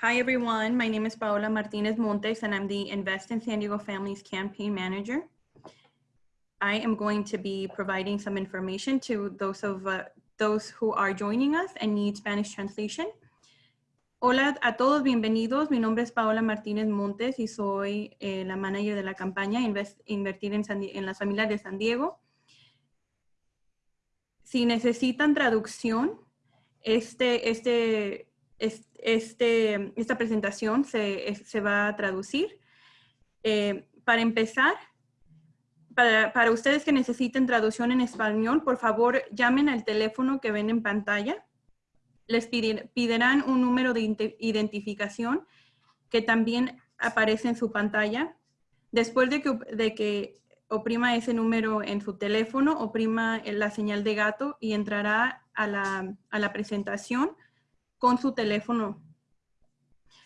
Hi, everyone. My name is Paola Martinez Montes, and I'm the Invest in San Diego Families Campaign Manager. I am going to be providing some information to those of uh, those who are joining us and need Spanish translation. Hola a todos, bienvenidos. Mi nombre es Paola Martínez Montes y soy eh, la manager de la campaña Invest, Invertir en, San, en las familias de San Diego. Si necesitan traducción, este, este, este, esta presentación se, se va a traducir. Eh, para empezar, para, para, ustedes que necesiten traducción en español, por favor llamen al teléfono que ven en pantalla les pedirán un número de identificación que también aparece en su pantalla. Después de que, de que oprima ese número en su teléfono, oprima la señal de gato y entrará a la, a la presentación con su teléfono.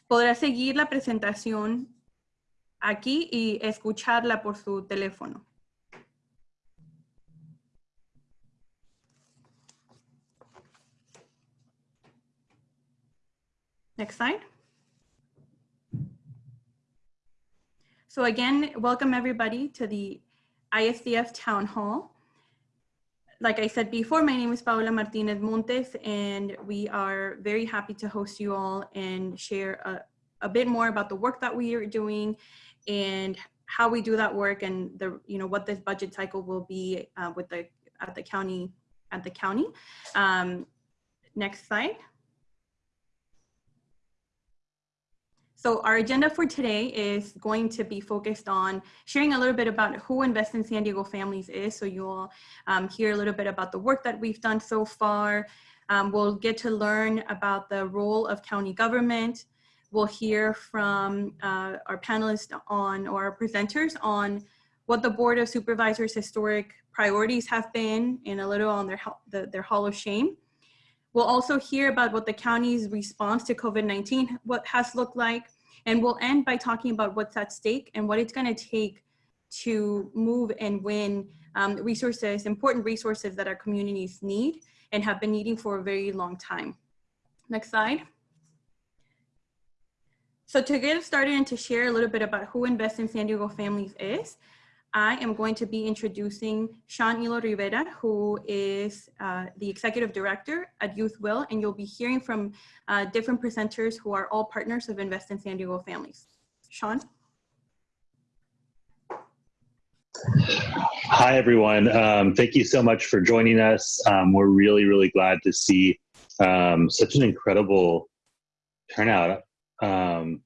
Podrá seguir la presentación aquí y escucharla por su teléfono. Next slide. So again, welcome everybody to the ISDF Town Hall. Like I said before, my name is Paola Martinez Montes, and we are very happy to host you all and share a, a bit more about the work that we are doing and how we do that work and the you know what this budget cycle will be uh, with the at the county at the county. Um, next slide. So our agenda for today is going to be focused on sharing a little bit about who Invest in San Diego Families is. So you'll um, hear a little bit about the work that we've done so far. Um, we'll get to learn about the role of county government. We'll hear from uh, our panelists on, or our presenters on what the Board of Supervisors historic priorities have been and a little on their, the, their Hall of Shame. We'll also hear about what the county's response to COVID-19 what has looked like. And we'll end by talking about what's at stake and what it's gonna take to move and win um, resources, important resources that our communities need and have been needing for a very long time. Next slide. So to get started and to share a little bit about who Invest in San Diego Families is, I am going to be introducing Sean Elo Rivera, who is uh, the executive director at Youth Will, and you'll be hearing from uh, different presenters who are all partners of Invest in San Diego Families. Sean? Hi, everyone. Um, thank you so much for joining us. Um, we're really, really glad to see um, such an incredible turnout. Um,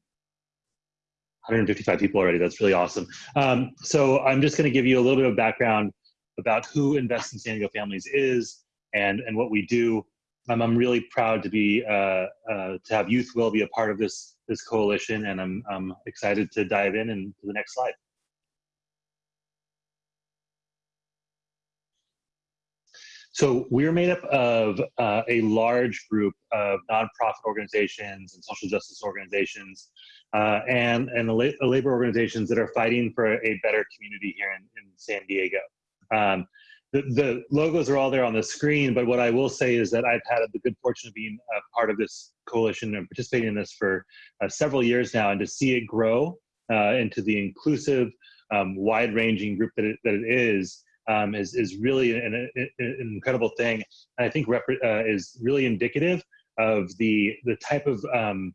155 people already. That's really awesome. Um, so I'm just going to give you a little bit of background about who Invest in San Diego Families is and, and what we do. Um, I'm really proud to be uh, uh, to have Youth Will be a part of this this coalition, and I'm, I'm excited to dive in and to the next slide. So we're made up of uh, a large group of nonprofit organizations and social justice organizations uh, and, and the labor organizations that are fighting for a better community here in, in San Diego. Um, the, the, logos are all there on the screen, but what I will say is that I've had the good fortune of being a part of this coalition and participating in this for uh, several years now, and to see it grow uh, into the inclusive, um, wide-ranging group that it, that it is um, is, is really an, an, incredible thing. And I think uh, is really indicative of the, the type of um,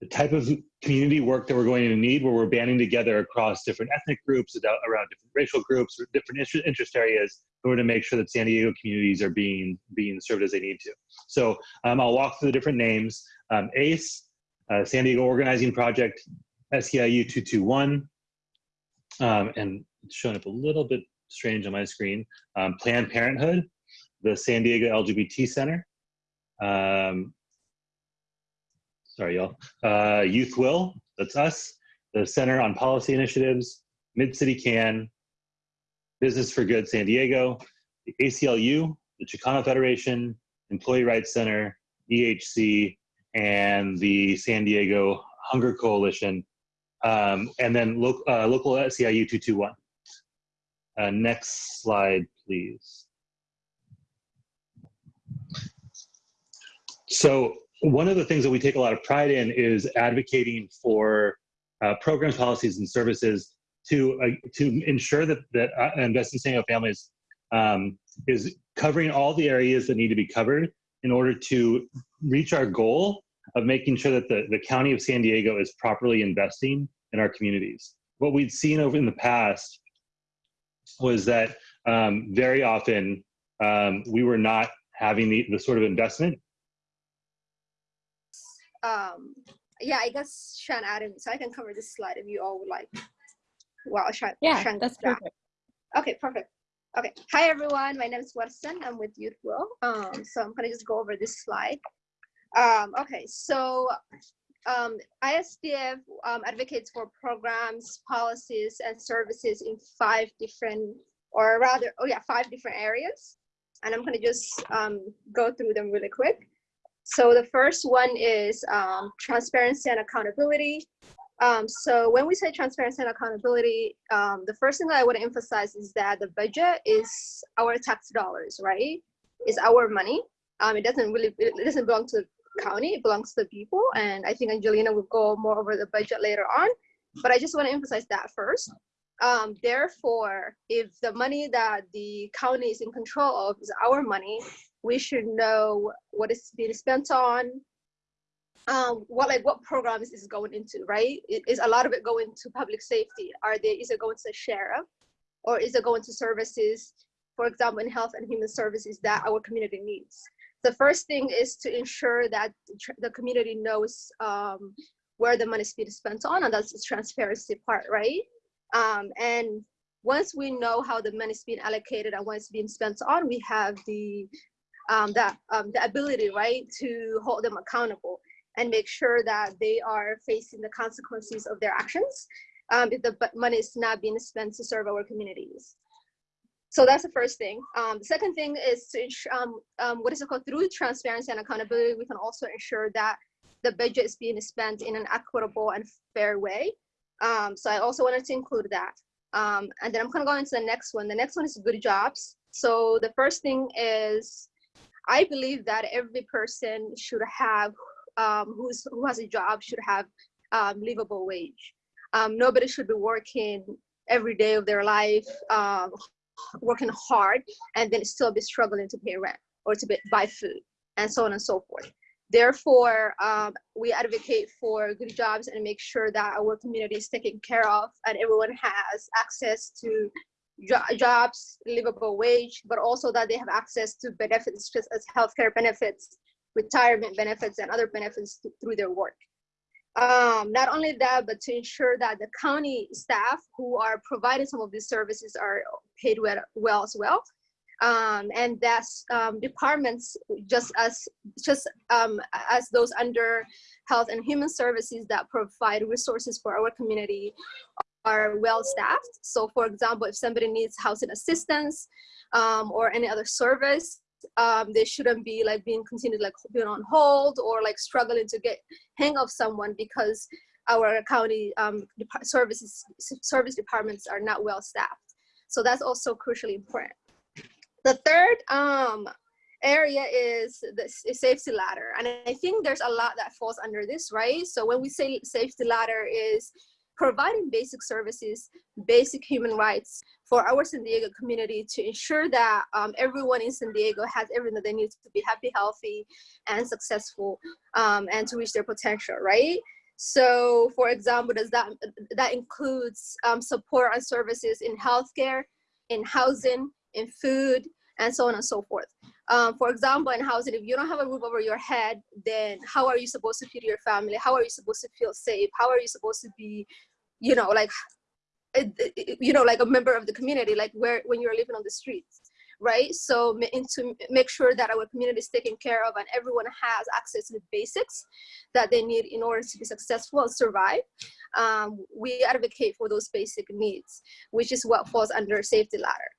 the type of community work that we're going to need where we're banding together across different ethnic groups, around different racial groups, or different interest areas in order to make sure that San Diego communities are being, being served as they need to. So um, I'll walk through the different names. Um, ACE, uh, San Diego Organizing Project, SEIU 221, um, and it's showing up a little bit strange on my screen. Um, Planned Parenthood, the San Diego LGBT Center. Um, sorry, y'all. Uh, Youth Will, that's us. The Center on Policy Initiatives, Mid-City CAN, Business for Good San Diego, the ACLU, the Chicano Federation, Employee Rights Center, EHC, and the San Diego Hunger Coalition, um, and then lo uh, local SEIU 221. Uh, next slide, please. So one of the things that we take a lot of pride in is advocating for uh, programs, policies, and services to uh, to ensure that that uh, in San Diego Families um, is covering all the areas that need to be covered in order to reach our goal of making sure that the, the county of San Diego is properly investing in our communities. What we'd seen over in the past was that um, very often um, we were not having the, the sort of investment. Um, yeah, I guess Sean Adam, so I can cover this slide if you all would like. Well, Sean. Yeah, Sean, that's yeah. perfect. Okay, perfect. Okay, hi everyone. My name is Watson. I'm with Youth Will. Um, so I'm gonna just go over this slide. Um, okay, so um, ISDF um, advocates for programs, policies, and services in five different, or rather, oh yeah, five different areas. And I'm gonna just um, go through them really quick. So the first one is um, transparency and accountability. Um, so when we say transparency and accountability, um, the first thing that I want to emphasize is that the budget is our tax dollars, right? It's our money. Um, it doesn't really, it doesn't belong to county, it belongs to the people. And I think Angelina will go more over the budget later on, but I just want to emphasize that first. Um, therefore, if the money that the county is in control of is our money, we should know what is being spent on, um, what like what programs is going into, right? Is a lot of it going to public safety? Are they is it going to the sheriff, or is it going to services, for example, in health and human services that our community needs? The first thing is to ensure that the community knows um, where the money is being spent on, and that's the transparency part, right? Um, and once we know how the money is being allocated and what it's being spent on, we have the um, that um, the ability, right, to hold them accountable and make sure that they are facing the consequences of their actions um, if the money is not being spent to serve our communities. So that's the first thing. Um, the second thing is to um, um, what is it called? Through transparency and accountability, we can also ensure that the budget is being spent in an equitable and fair way. Um, so I also wanted to include that. Um, and then I'm gonna go into the next one. The next one is good jobs. So the first thing is, I believe that every person should have um, who's who has a job should have livable wage. Nobody should be working every day of their life, um, working hard, and then still be struggling to pay rent or to buy food, and so on and so forth. Therefore, um, we advocate for good jobs and make sure that our community is taken care of and everyone has access to jo- jobs, livable wage, but also that they have access to benefits, just as healthcare benefits, retirement benefits and other benefits th- through their work. Um, not only that, but to ensure that the county staff who are providing some of these services are paid well, well as well. Um, and that's um, departments just as just um, as those under health and human services that provide resources for our community are well staffed. So for example, if somebody needs housing assistance um, or any other service, um, they shouldn't be like being continued like being on hold or like struggling to get hang of someone because our county um, services service departments are not well staffed. So that's also crucially important. The third um, area is the safety ladder, and I think there's a lot that falls under this, right? So when we say safety ladder is providing basic services, basic human rights for our San Diego community to ensure that um, everyone in San Diego has everything that they need to be happy, healthy, and successful, um, and to reach their potential, right? So, for example, does that that includes um, support and services in healthcare, in housing, in food, and so on and so forth. Um, for example, in housing, if you don't have a roof over your head, then how are you supposed to feed your family? How are you supposed to feel safe? How are you supposed to be, you know, like, you know, like a member of the community, like where when you're living on the streets, right? So, to make sure that our community is taken care of and everyone has access to the basics that they need in order to be successful and survive. Um, we advocate for those basic needs, which is what falls under safety ladder.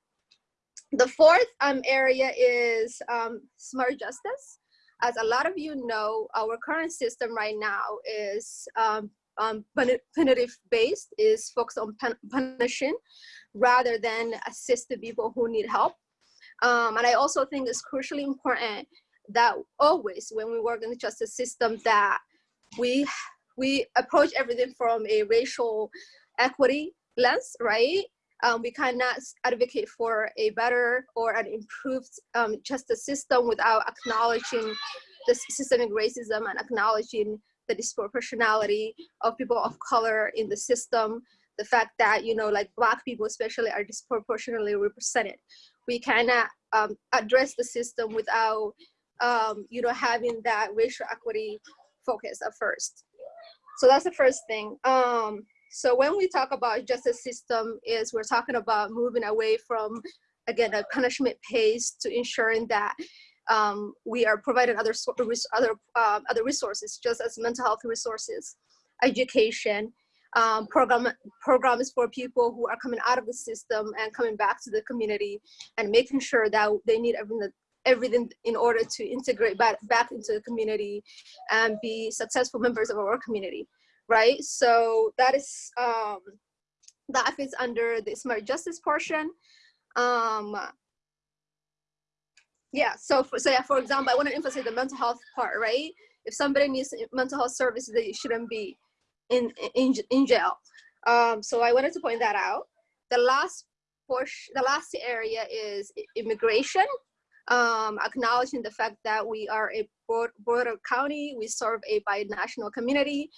The fourth um, area is um, smart justice. As a lot of you know, our current system right now is um, um, punitive based, is focused on pun- punishing rather than assist the people who need help. Um, and I also think it's crucially important that always when we work in the justice system that we we approach everything from a racial equity lens, right? Um, we cannot advocate for a better or an improved um, justice system without acknowledging the systemic racism and acknowledging the disproportionality of people of color in the system. The fact that, you know, like black people especially are disproportionately represented. We cannot um, address the system without, um, you know, having that racial equity focus at first. So that's the first thing. Um, so when we talk about justice system is we're talking about moving away from, again, a punishment pace to ensuring that um, we are providing other, other, uh, other resources, just as mental health resources, education, um, program, programs for people who are coming out of the system and coming back to the community and making sure that they need everything, everything in order to integrate back, back into the community and be successful members of our community, right? So that is, um, that fits under the smart justice portion. Um, yeah, so for, so yeah, for example, I want to emphasize the mental health part, right? If somebody needs mental health services, they shouldn't be in, in, in jail. Um, so I wanted to point that out. The last portion, the last area is immigration um, acknowledging the fact that we are a border county, we serve a bi-national community,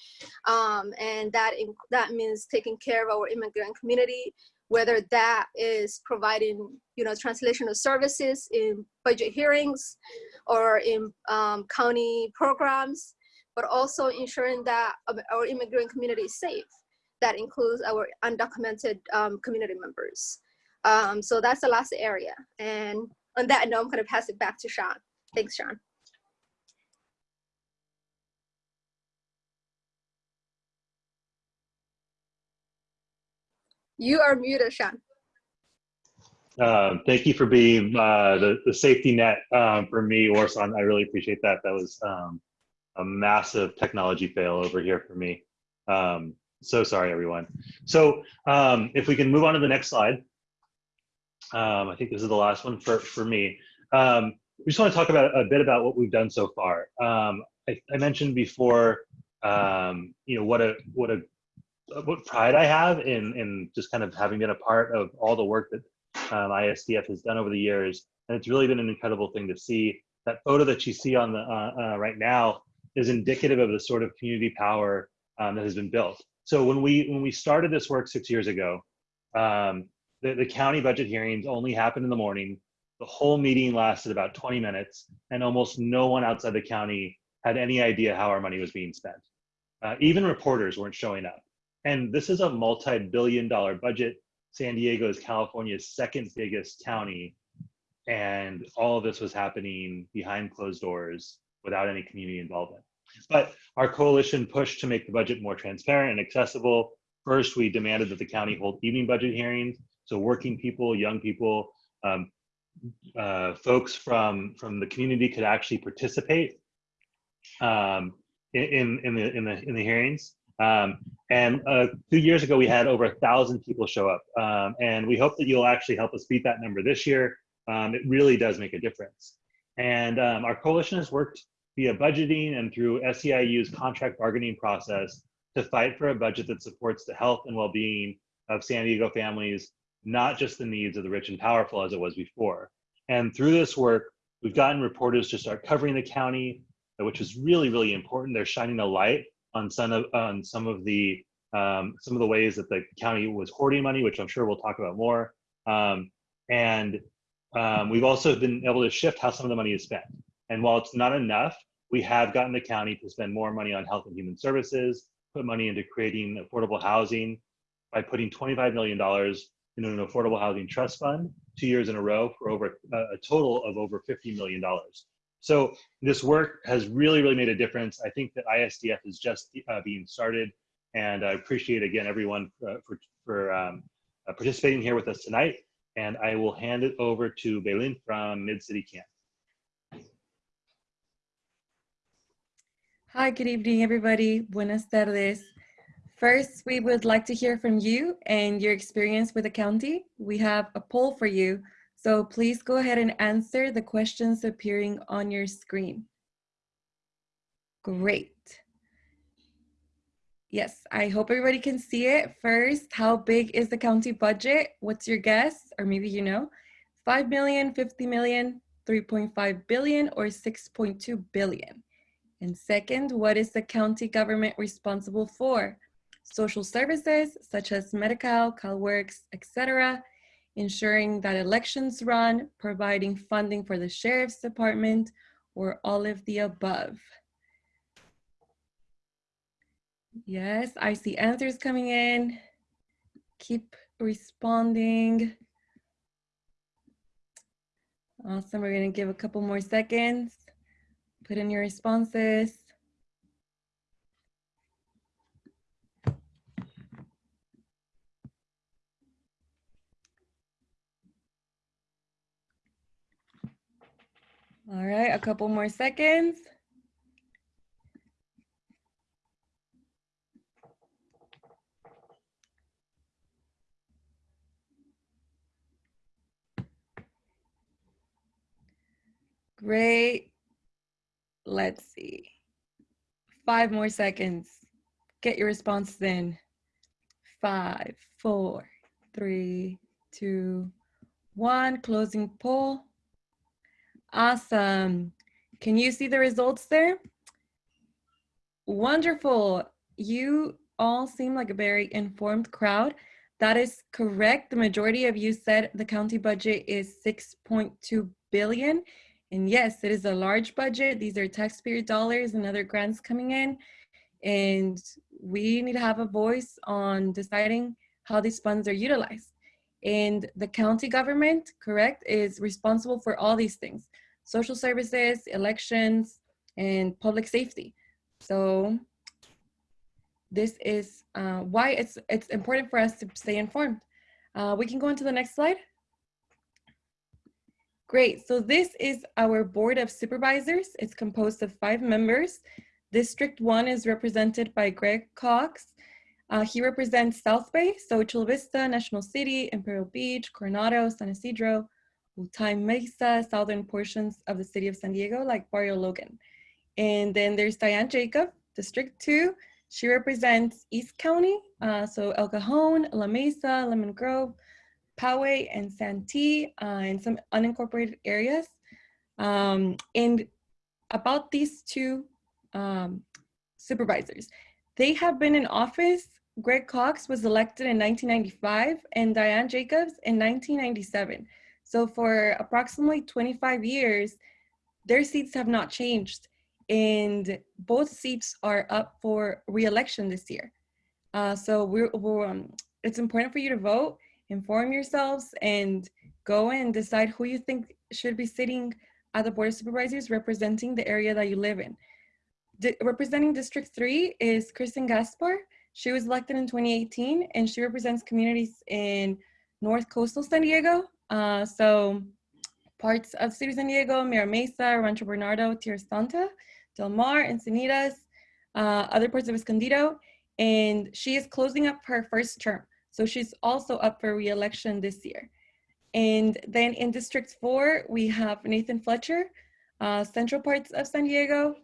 um, and that, in, that means taking care of our immigrant community, whether that is providing you know, translational services in budget hearings or in um, county programs, but also ensuring that our immigrant community is safe. That includes our undocumented um, community members. Um, so that's the last area. And on that note, I'm going to pass it back to Sean. Thanks, Sean. You are muted, Sean. Uh, thank you for being uh, the, the safety net um, for me, Orson. I really appreciate that. That was um, a massive technology fail over here for me. Um, so sorry, everyone. So um, if we can move on to the next slide. Um, I think this is the last one for, for me. Um, we just want to talk about a bit about what we've done so far. I, I, mentioned before, you know, what a what a what pride I have in in just kind of having been a part of all the work that um, ISDF has done over the years, and it's really been an incredible thing to see. That photo that you see on the uh, uh, right now is indicative of the sort of community power um, that has been built. So when we when we started this work six years ago, um, the, the county budget hearings only happened in the morning. The whole meeting lasted about 20 minutes, and almost no one outside the county had any idea how our money was being spent. Uh, even reporters weren't showing up. And this is a multi-billion dollar budget. San Diego is California's second biggest county. And all of this was happening behind closed doors without any community involvement. But our coalition pushed to make the budget more transparent and accessible. First, we demanded that the county hold evening budget hearings so working people, young people, um, uh, folks from from the community could actually participate um, in in the in the in the hearings. Um, and uh, two years ago, we had over a thousand people show up, um, and we hope that you'll actually help us beat that number this year. Um, it really does make a difference. And um, our coalition has worked via budgeting and through SEIU's contract bargaining process to fight for a budget that supports the health and well-being of San Diego families not just the needs of the rich and powerful as it was before. And through this work, we've gotten reporters to start covering the county, which is really, really important. They're shining a light on some of, on some of the um, some of the ways that the county was hoarding money, which I'm sure we'll talk about more. Um, and um, we've also been able to shift how some of the money is spent. And while it's not enough, we have gotten the county to spend more money on health and human services, put money into creating affordable housing by putting $25 million in an affordable housing trust fund two years in a row for over a total of over $50 million. So this work has really, really made a difference. I think that ISDF is just uh, being started. And I appreciate again everyone uh, for, for um, uh, participating here with us tonight. And I will hand it over to Belen from Mid-City CAN. Hi, good evening, everybody. Buenas tardes. First, we would like to hear from you and your experience with the county. We have a poll for you So please go ahead and answer the questions appearing on your screen. Great. Yes, I hope everybody can see it. First, how big is the county budget? What's your guess? Or maybe you know, 5 million, 50 million, 3.5 billion, or 6.2 billion? And second, what is the county government responsible for? Social services such as Medi-Cal, CalWorks, etc., ensuring that elections run, providing funding for the sheriff's department, or all of the above. Yes, I see answers coming in. Keep responding. Awesome, we're gonna give a couple more seconds. Put in your responses. All right, a couple more seconds. Great. Let's see. Five more seconds. Get your responses in. Five, four, three, two, one. Closing poll. Awesome. Can you see the results there? Wonderful. You all seem like a very informed crowd. That is correct. The majority of you said the county budget is 6.2 billion. And yes, it is a large budget. These are taxpayer dollars and other grants coming in. And we need to have a voice on deciding how these funds are utilized. And the county government, correct, is responsible for all these things. Social services, elections, and public safety. So this is uh, why it's, it's important for us to stay informed. Uh, we can go on to the next slide. Great, so this is our Board of Supervisors. It's composed of five members. District one is represented by Greg Cox. Uh, he represents South Bay, so Chula Vista, National City, Imperial Beach, Coronado, San Ysidro, Otay Mesa, southern portions of the city of San Diego, like Barrio Logan. And then there's Diane Jacob, District two. She represents East County, uh, so El Cajon, La Mesa, Lemon Grove, Poway and Santee uh, in some unincorporated areas. Um, and about these two um, supervisors, they have been in office. Greg Cox was elected in 1995 and Diane Jacobs in 1997. So for approximately 25 years, their seats have not changed and both seats are up for re-election this year. Uh, so we're, we're um, it's important for you to vote inform yourselves and go and decide who you think should be sitting at the Board of Supervisors representing the area that you live in. representing District 3 is Kristin Gaspar. She was elected in 2018 and she represents communities in North Coastal San Diego. Uh, so parts of City of San Diego, Mira Mesa, Rancho Bernardo, Tierrasanta, Del Mar, Encinitas, uh, other parts of Escondido. And she is closing up her first term. So she's also up for re-election this year. And then in District 4, we have Nathan Fletcher, uh, central parts of San Diego.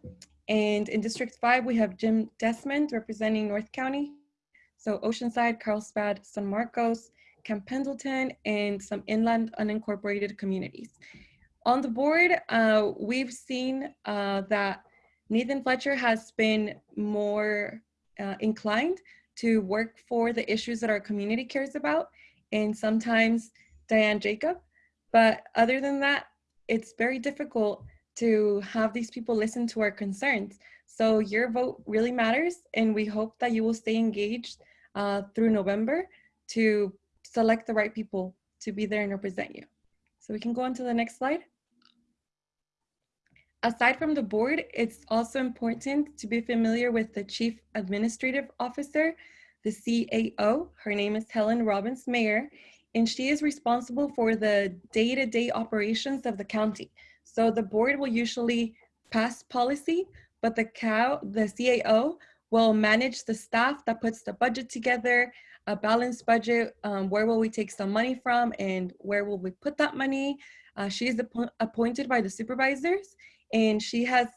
And in District 5, we have Jim Desmond representing North County. So Oceanside, Carlsbad, San Marcos, Camp Pendleton, and some inland unincorporated communities. On the board, uh, we've seen uh, that Nathan Fletcher has been more uh, inclined to work for the issues that our community cares about and sometimes Diane Jacob. But other than that, it's very difficult to have these people listen to our concerns. So your vote really matters and we hope that you will stay engaged uh, through November to select the right people to be there and represent you. So we can go on to the next slide. Aside from the board, it's also important to be familiar with the Chief Administrative Officer, the CAO. Her name is Helen Robbins Meyer, and she is responsible for the day-to-day -day operations of the county. So the board will usually pass policy, but the, CAO, the CAO will manage the staff that puts the budget together, a balanced budget. Um, where will we take some money from and where will we put that money? Uh, she is appointed by the supervisors and she has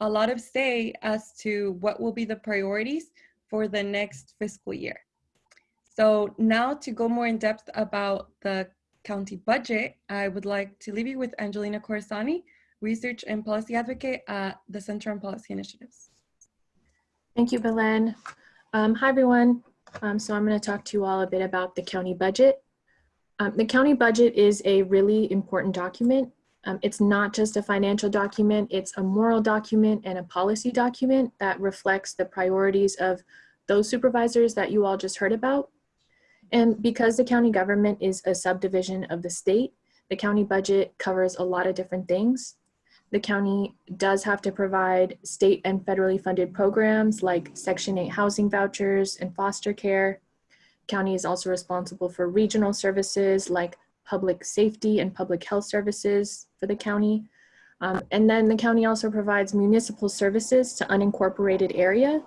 a lot of say as to what will be the priorities for the next fiscal year. So now to go more in depth about the county budget, I would like to leave you with Angelina Corsani, Research and Policy Advocate at the Center on Policy Initiatives. Thank you, Belen. Um, hi, everyone. Um, so I'm going to talk to you all a bit about the county budget. Um, the county budget is a really important document. Um, it's not just a financial document, it's a moral document and a policy document that reflects the priorities of those supervisors that you all just heard about. And because the county government is a subdivision of the state, the county budget covers a lot of different things. The county does have to provide state and federally funded programs like Section 8 housing vouchers and foster care. County is also responsible for regional services like public safety and public health services for the county. Um, and then the county also provides municipal services to unincorporated areas.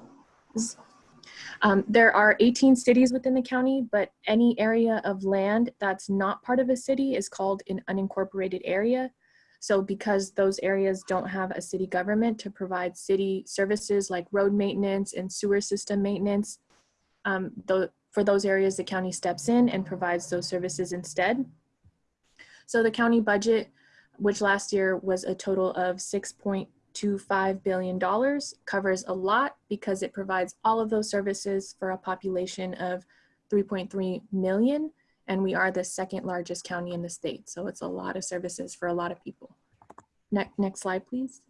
Um, there are 18 cities within the county, but any area of land that's not part of a city is called an unincorporated area. So because those areas don't have a city government to provide city services like road maintenance and sewer system maintenance, um, tho- for those areas, the county steps in and provides those services instead. So the county budget, which last year was a total of $6.25 billion, covers a lot because it provides all of those services for a population of 3.3 million and we are the second largest county in the state. So it's a lot of services for a lot of people. Next, next slide, please.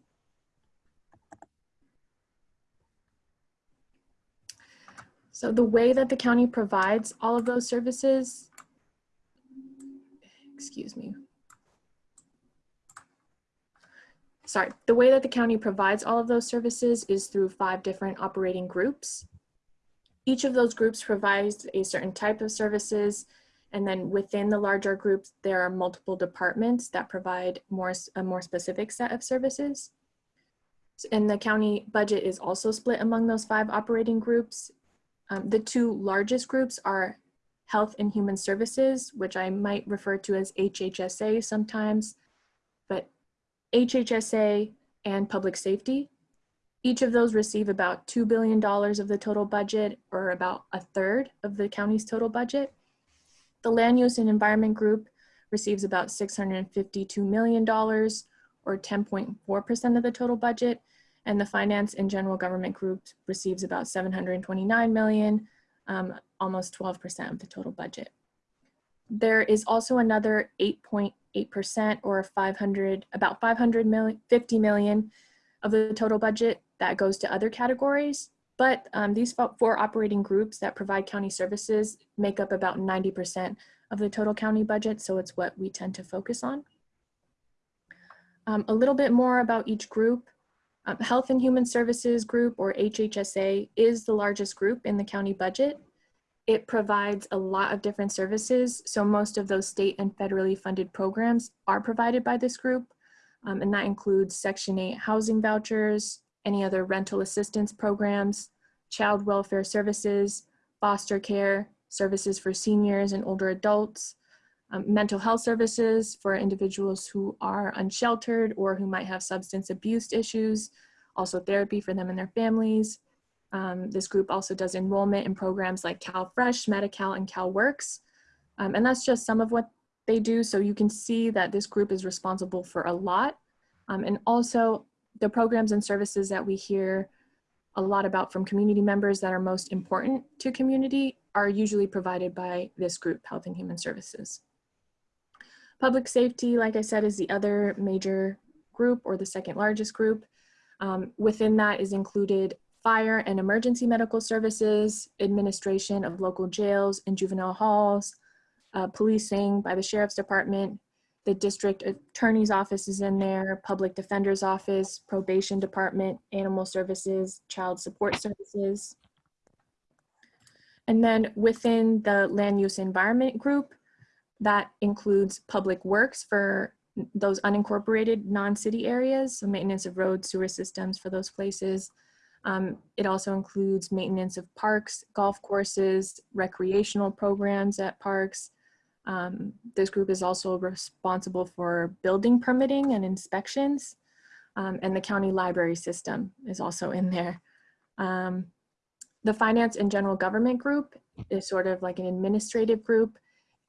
So the way that the county provides all of those services, excuse me. Sorry, the way that the county provides all of those services is through five different operating groups. Each of those groups provides a certain type of services and then within the larger groups, there are multiple departments that provide more, a more specific set of services. And the county budget is also split among those five operating groups. Um, the two largest groups are Health and Human Services, which I might refer to as HHSA sometimes, but HHSA and Public Safety. Each of those receive about $2 billion of the total budget or about a third of the county's total budget. The Land Use and Environment Group receives about $652 million or 10.4% of the total budget. And the Finance and General Government Group receives about 729 million, um, almost 12% of the total budget. There is also another 8.8% or 500, about 500 million, 50 million of the total budget that goes to other categories. But um, these four operating groups that provide county services make up about 90% of the total county budget, so it's what we tend to focus on. Um, a little bit more about each group. Um, Health and Human Services Group, or HHSA, is the largest group in the county budget. It provides a lot of different services, so most of those state and federally funded programs are provided by this group, um, and that includes Section 8 housing vouchers, any other rental assistance programs, child welfare services, foster care, services for seniors and older adults, um, mental health services for individuals who are unsheltered or who might have substance abuse issues, also therapy for them and their families. Um, this group also does enrollment in programs like CalFresh, Medi-Cal, and CalWorks. Um, and that's just some of what they do. So you can see that this group is responsible for a lot. Um, and also the programs and services that we hear a lot about from community members that are most important to community are usually provided by this group, Health and Human Services. Public safety, like I said, is the other major group or the second largest group. Um, within that is included fire and emergency medical services, administration of local jails and juvenile halls, uh, policing by the sheriff's department, the district attorney's office is in there, public defender's office, probation department, animal services, child support services. And then within the land use environment group, that includes public works for those unincorporated non-city areas, so maintenance of roads, sewer systems for those places, Um, it also includes maintenance of parks, golf courses, recreational programs at parks. Um, this group is also responsible for building permitting and inspections. Um, and the county library system is also in there. Um, the finance and general government group is sort of like an administrative group.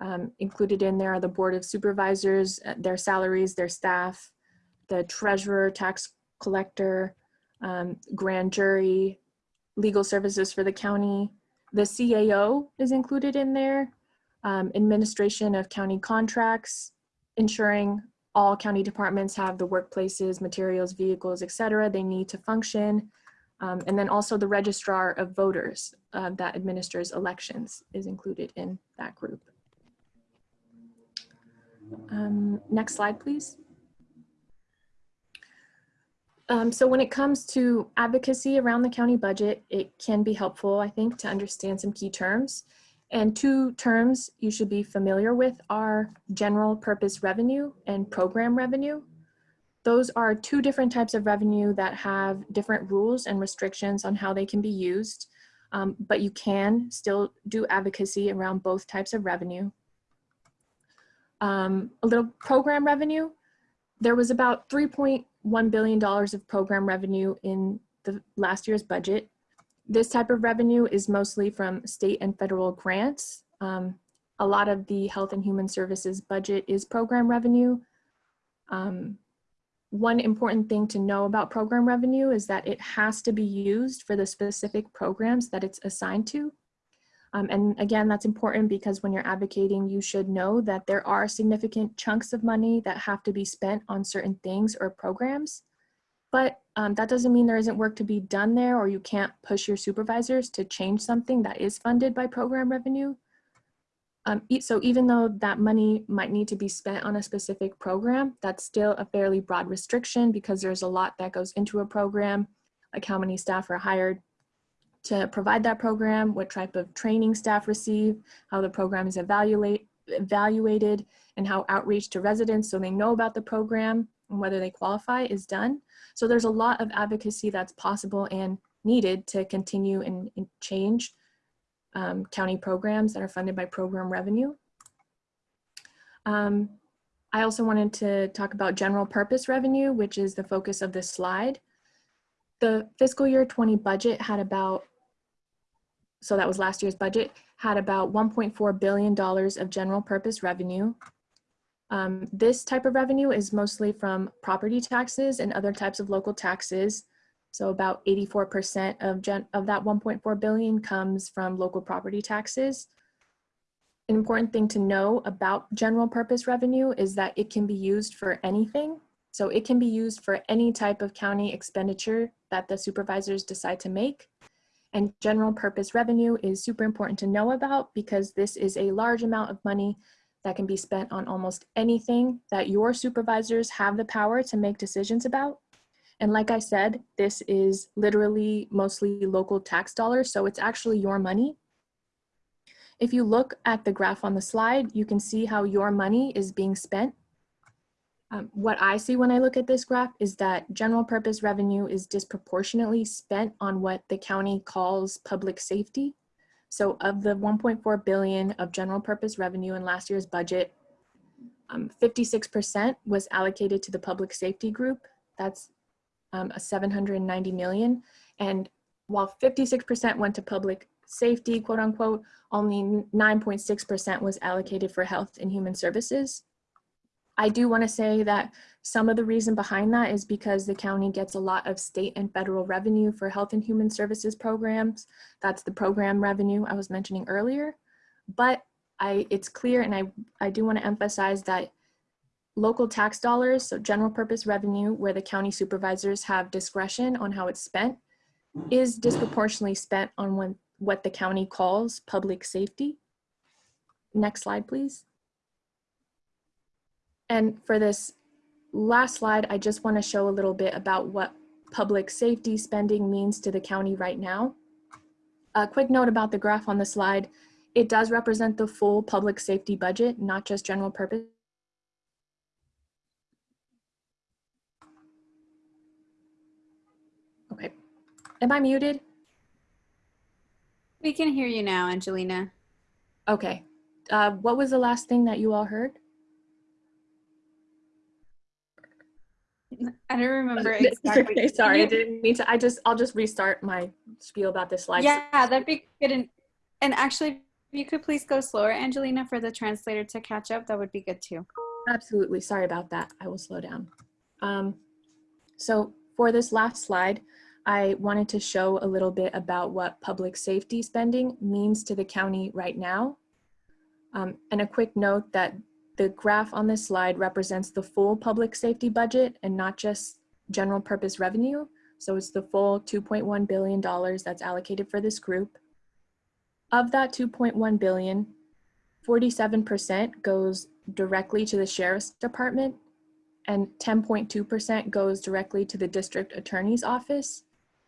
Um, included in there are the board of supervisors, uh, their salaries, their staff, the treasurer, tax collector, um, grand jury, legal services for the county. The CAO is included in there, um, administration of county contracts, ensuring all county departments have the workplaces, materials, vehicles, et cetera, they need to function. Um, and then also the registrar of voters uh, that administers elections is included in that group. Um, next slide, please. Um, so when it comes to advocacy around the county budget, it can be helpful, I think, to understand some key terms. And two terms you should be familiar with are general purpose revenue and program revenue. Those are two different types of revenue that have different rules and restrictions on how they can be used, um, but you can still do advocacy around both types of revenue. Um, a little program revenue, there was about $3.1 billion of program revenue in the last year's budget. This type of revenue is mostly from state and federal grants. Um, a lot of the Health and Human Services budget is program revenue. Um, one important thing to know about program revenue is that it has to be used for the specific programs that it's assigned to. Um, and again, that's important because when you're advocating, you should know that there are significant chunks of money that have to be spent on certain things or programs. But um, that doesn't mean there isn't work to be done there or you can't push your supervisors to change something that is funded by program revenue. Um, so even though that money might need to be spent on a specific program, that's still a fairly broad restriction because there's a lot that goes into a program, like how many staff are hired to provide that program, what type of training staff receive, how the program is evaluate, evaluated, and how outreach to residents so they know about the program and whether they qualify is done. So there's a lot of advocacy that's possible and needed to continue and, and change um, county programs that are funded by program revenue. Um, I also wanted to talk about general purpose revenue, which is the focus of this slide. The fiscal year 20 budget had about, so that was last year's budget, had about $1.4 billion of general purpose revenue. Um, this type of revenue is mostly from property taxes and other types of local taxes. So about 84% of, gen of that 1.4 billion comes from local property taxes. An important thing to know about general purpose revenue is that it can be used for anything. So it can be used for any type of county expenditure that the supervisors decide to make. And general purpose revenue is super important to know about because this is a large amount of money that can be spent on almost anything that your supervisors have the power to make decisions about. And like I said, this is literally mostly local tax dollars, so it's actually your money. If you look at the graph on the slide, you can see how your money is being spent. Um, what I see when I look at this graph is that general purpose revenue is disproportionately spent on what the county calls public safety. So of the 1.4 billion of general purpose revenue in last year's budget, 56% um, was allocated to the public safety group. That's um, a 790 million. And while 56% went to public safety, quote unquote, only 9.6% was allocated for health and human services. I do want to say that some of the reason behind that is because the county gets a lot of state and federal revenue for health and human services programs. That's the program revenue I was mentioning earlier. But I, it's clear, and I, I do want to emphasize that local tax dollars, so general purpose revenue, where the county supervisors have discretion on how it's spent, is disproportionately spent on when, what the county calls public safety. Next slide, please. And for this last slide, I just want to show a little bit about what public safety spending means to the county right now. A quick note about the graph on the slide. It does represent the full public safety budget, not just general purpose. Okay. am I muted? We can hear you now, Angelina. Okay. Uh, what was the last thing that you all heard? I don't remember exactly. okay, sorry, I didn't mean to. I just, I'll just restart my spiel about this slide. Yeah, that'd be good. And, and actually, if you could please go slower, Angelina, for the translator to catch up, that would be good too. Absolutely. Sorry about that. I will slow down. Um, so for this last slide, I wanted to show a little bit about what public safety spending means to the county right now. Um, and a quick note that the graph on this slide represents the full public safety budget and not just general purpose revenue. So it's the full $2.1 billion that's allocated for this group. Of that 2.1 billion, 47% goes directly to the sheriff's department and 10.2% goes directly to the district attorney's office.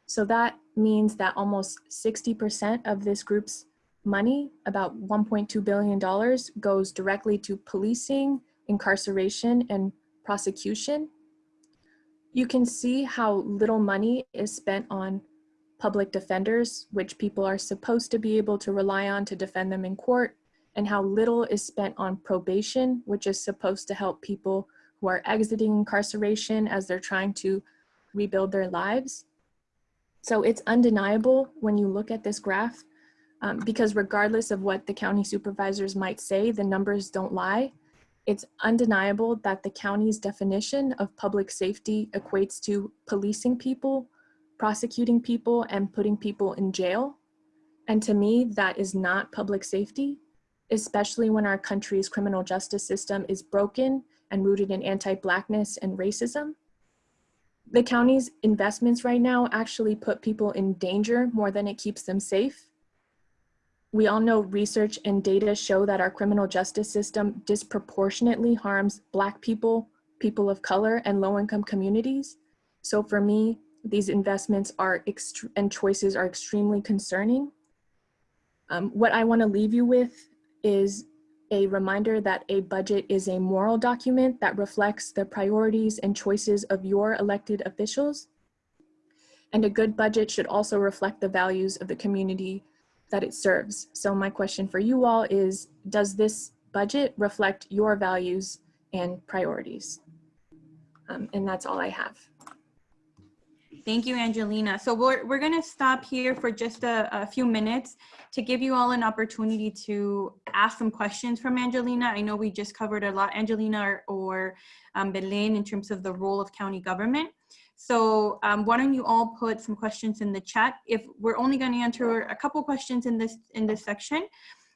So that means that almost 60% of this group's money, about $1.2 billion, goes directly to policing, incarceration, and prosecution. You can see how little money is spent on public defenders, which people are supposed to be able to rely on to defend them in court, and how little is spent on probation, which is supposed to help people who are exiting incarceration as they're trying to rebuild their lives. So it's undeniable when you look at this graph, um, because regardless of what the county supervisors might say, the numbers don't lie. It's undeniable that the county's definition of public safety equates to policing people, prosecuting people, and putting people in jail. And to me, that is not public safety especially when our country's criminal justice system is broken and rooted in anti-blackness and racism. The county's investments right now actually put people in danger more than it keeps them safe. We all know research and data show that our criminal justice system disproportionately harms Black people, people of color, and low-income communities. So for me, these investments are and choices are extremely concerning. Um, what I wanna leave you with is a reminder that a budget is a moral document that reflects the priorities and choices of your elected officials. And a good budget should also reflect the values of the community that it serves. So my question for you all is, does this budget reflect your values and priorities? Um, and that's all I have. Thank you, Angelina. So we're, we're gonna stop here for just a, a few minutes to give you all an opportunity to ask some questions from Angelina. I know we just covered a lot, Angelina or, or um, Belen in terms of the role of county government. So um, why don't you all put some questions in the chat? If we're only gonna answer a couple questions in this, in this section,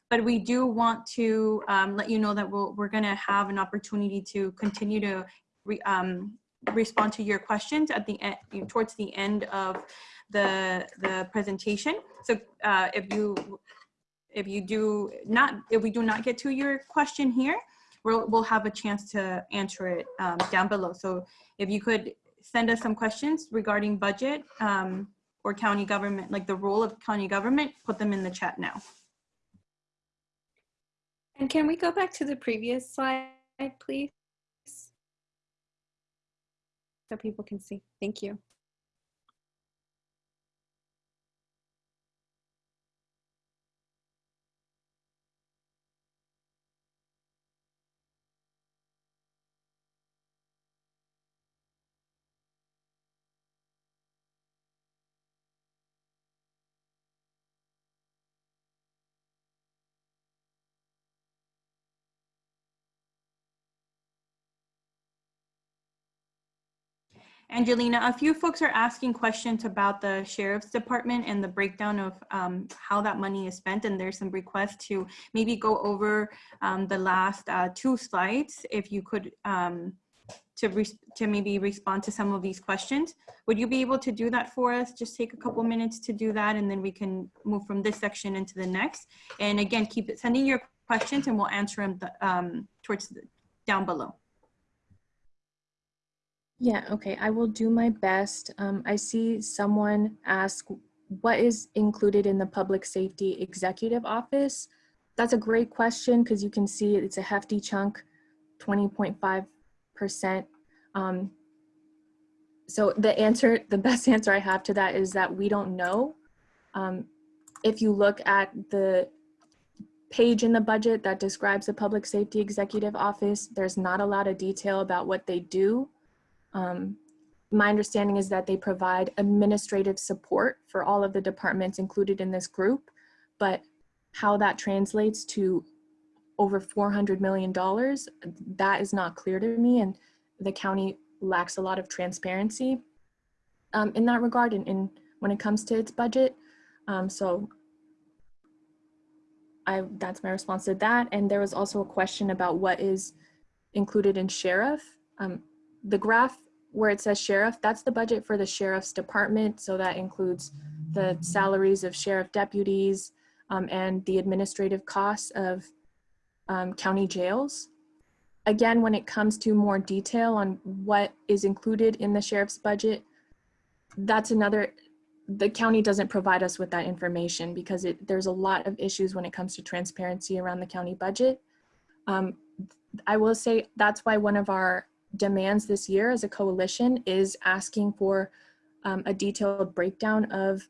but we do want to um, let you know that we'll, we're gonna have an opportunity to continue to re, um, respond to your questions at the end, towards the end of the the presentation. So uh, if you if you do not if we do not get to your question here, we'll we'll have a chance to answer it um, down below. So if you could send us some questions regarding budget um, or county government, like the role of county government, put them in the chat now. And can we go back to the previous slide, please? So people can see. Thank you. Angelina, a few folks are asking questions about the sheriff's department and the breakdown of um, how that money is spent. And there's some requests to maybe go over um, the last uh, two slides, if you could, um, to, to maybe respond to some of these questions. Would you be able to do that for us? Just take a couple minutes to do that and then we can move from this section into the next. And again, keep sending your questions and we'll answer them the, um, towards the, down below. Yeah, okay, I will do my best. Um, I see someone ask, what is included in the Public Safety Executive Office? That's a great question because you can see it's a hefty chunk, 20.5%. Um, So the answer, the best answer I have to that is that we don't know. Um, if you look at the page in the budget that describes the Public Safety Executive Office, there's not a lot of detail about what they do. Um, my understanding is that they provide administrative support for all of the departments included in this group, but how that translates to over $400 million, that is not clear to me. And the county lacks a lot of transparency um, in that regard and in, when it comes to its budget. Um, so I, that's my response to that. And there was also a question about what is included in sheriff. Um, the graph where it says sheriff, that's the budget for the sheriff's department. So that includes the salaries of sheriff deputies um, and the administrative costs of um, county jails. Again, when it comes to more detail on what is included in the sheriff's budget, that's another, the county doesn't provide us with that information because it, there's a lot of issues when it comes to transparency around the county budget. Um, I will say that's why one of our demands this year as a coalition is asking for um, a detailed breakdown of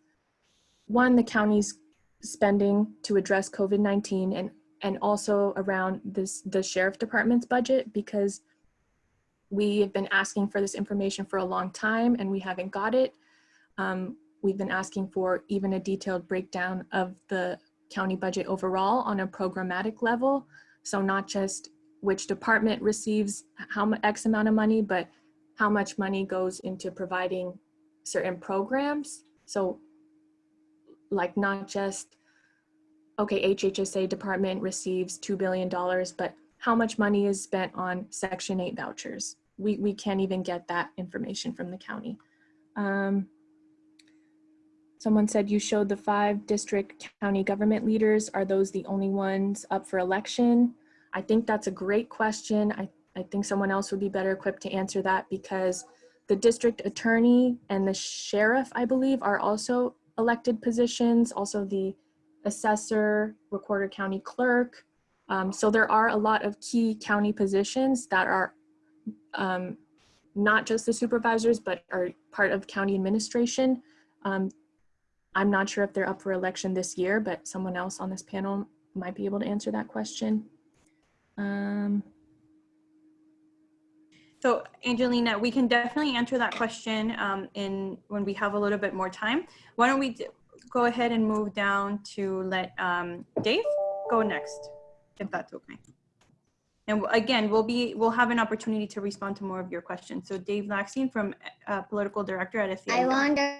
one, the county's spending to address COVID-19 and and also around this the sheriff department's budget because we have been asking for this information for a long time and we haven't got it. Um, we've been asking for even a detailed breakdown of the county budget overall on a programmatic level. So not just which department receives how much X amount of money, but how much money goes into providing certain programs. So like not just okay, HHSA department receives $2 billion, but how much money is spent on Section 8 vouchers? We, we can't even get that information from the county. Um, someone said you showed the five district county government leaders. Are those the only ones up for election? I think that's a great question. I, I think someone else would be better equipped to answer that because the district attorney and the sheriff, I believe, are also elected positions. Also the assessor, recorder county clerk. Um, so there are a lot of key county positions that are um, not just the supervisors, but are part of county administration. Um, I'm not sure if they're up for election this year, but someone else on this panel might be able to answer that question. Um, So Angelina, we can definitely answer that question um, in when we have a little bit more time. Why don't we go ahead and move down to let um, Dave go next, if that's okay. And again, we'll be we'll have an opportunity to respond to more of your questions. So Dave Lagstein from uh, Political Director at SEIU. I wonder.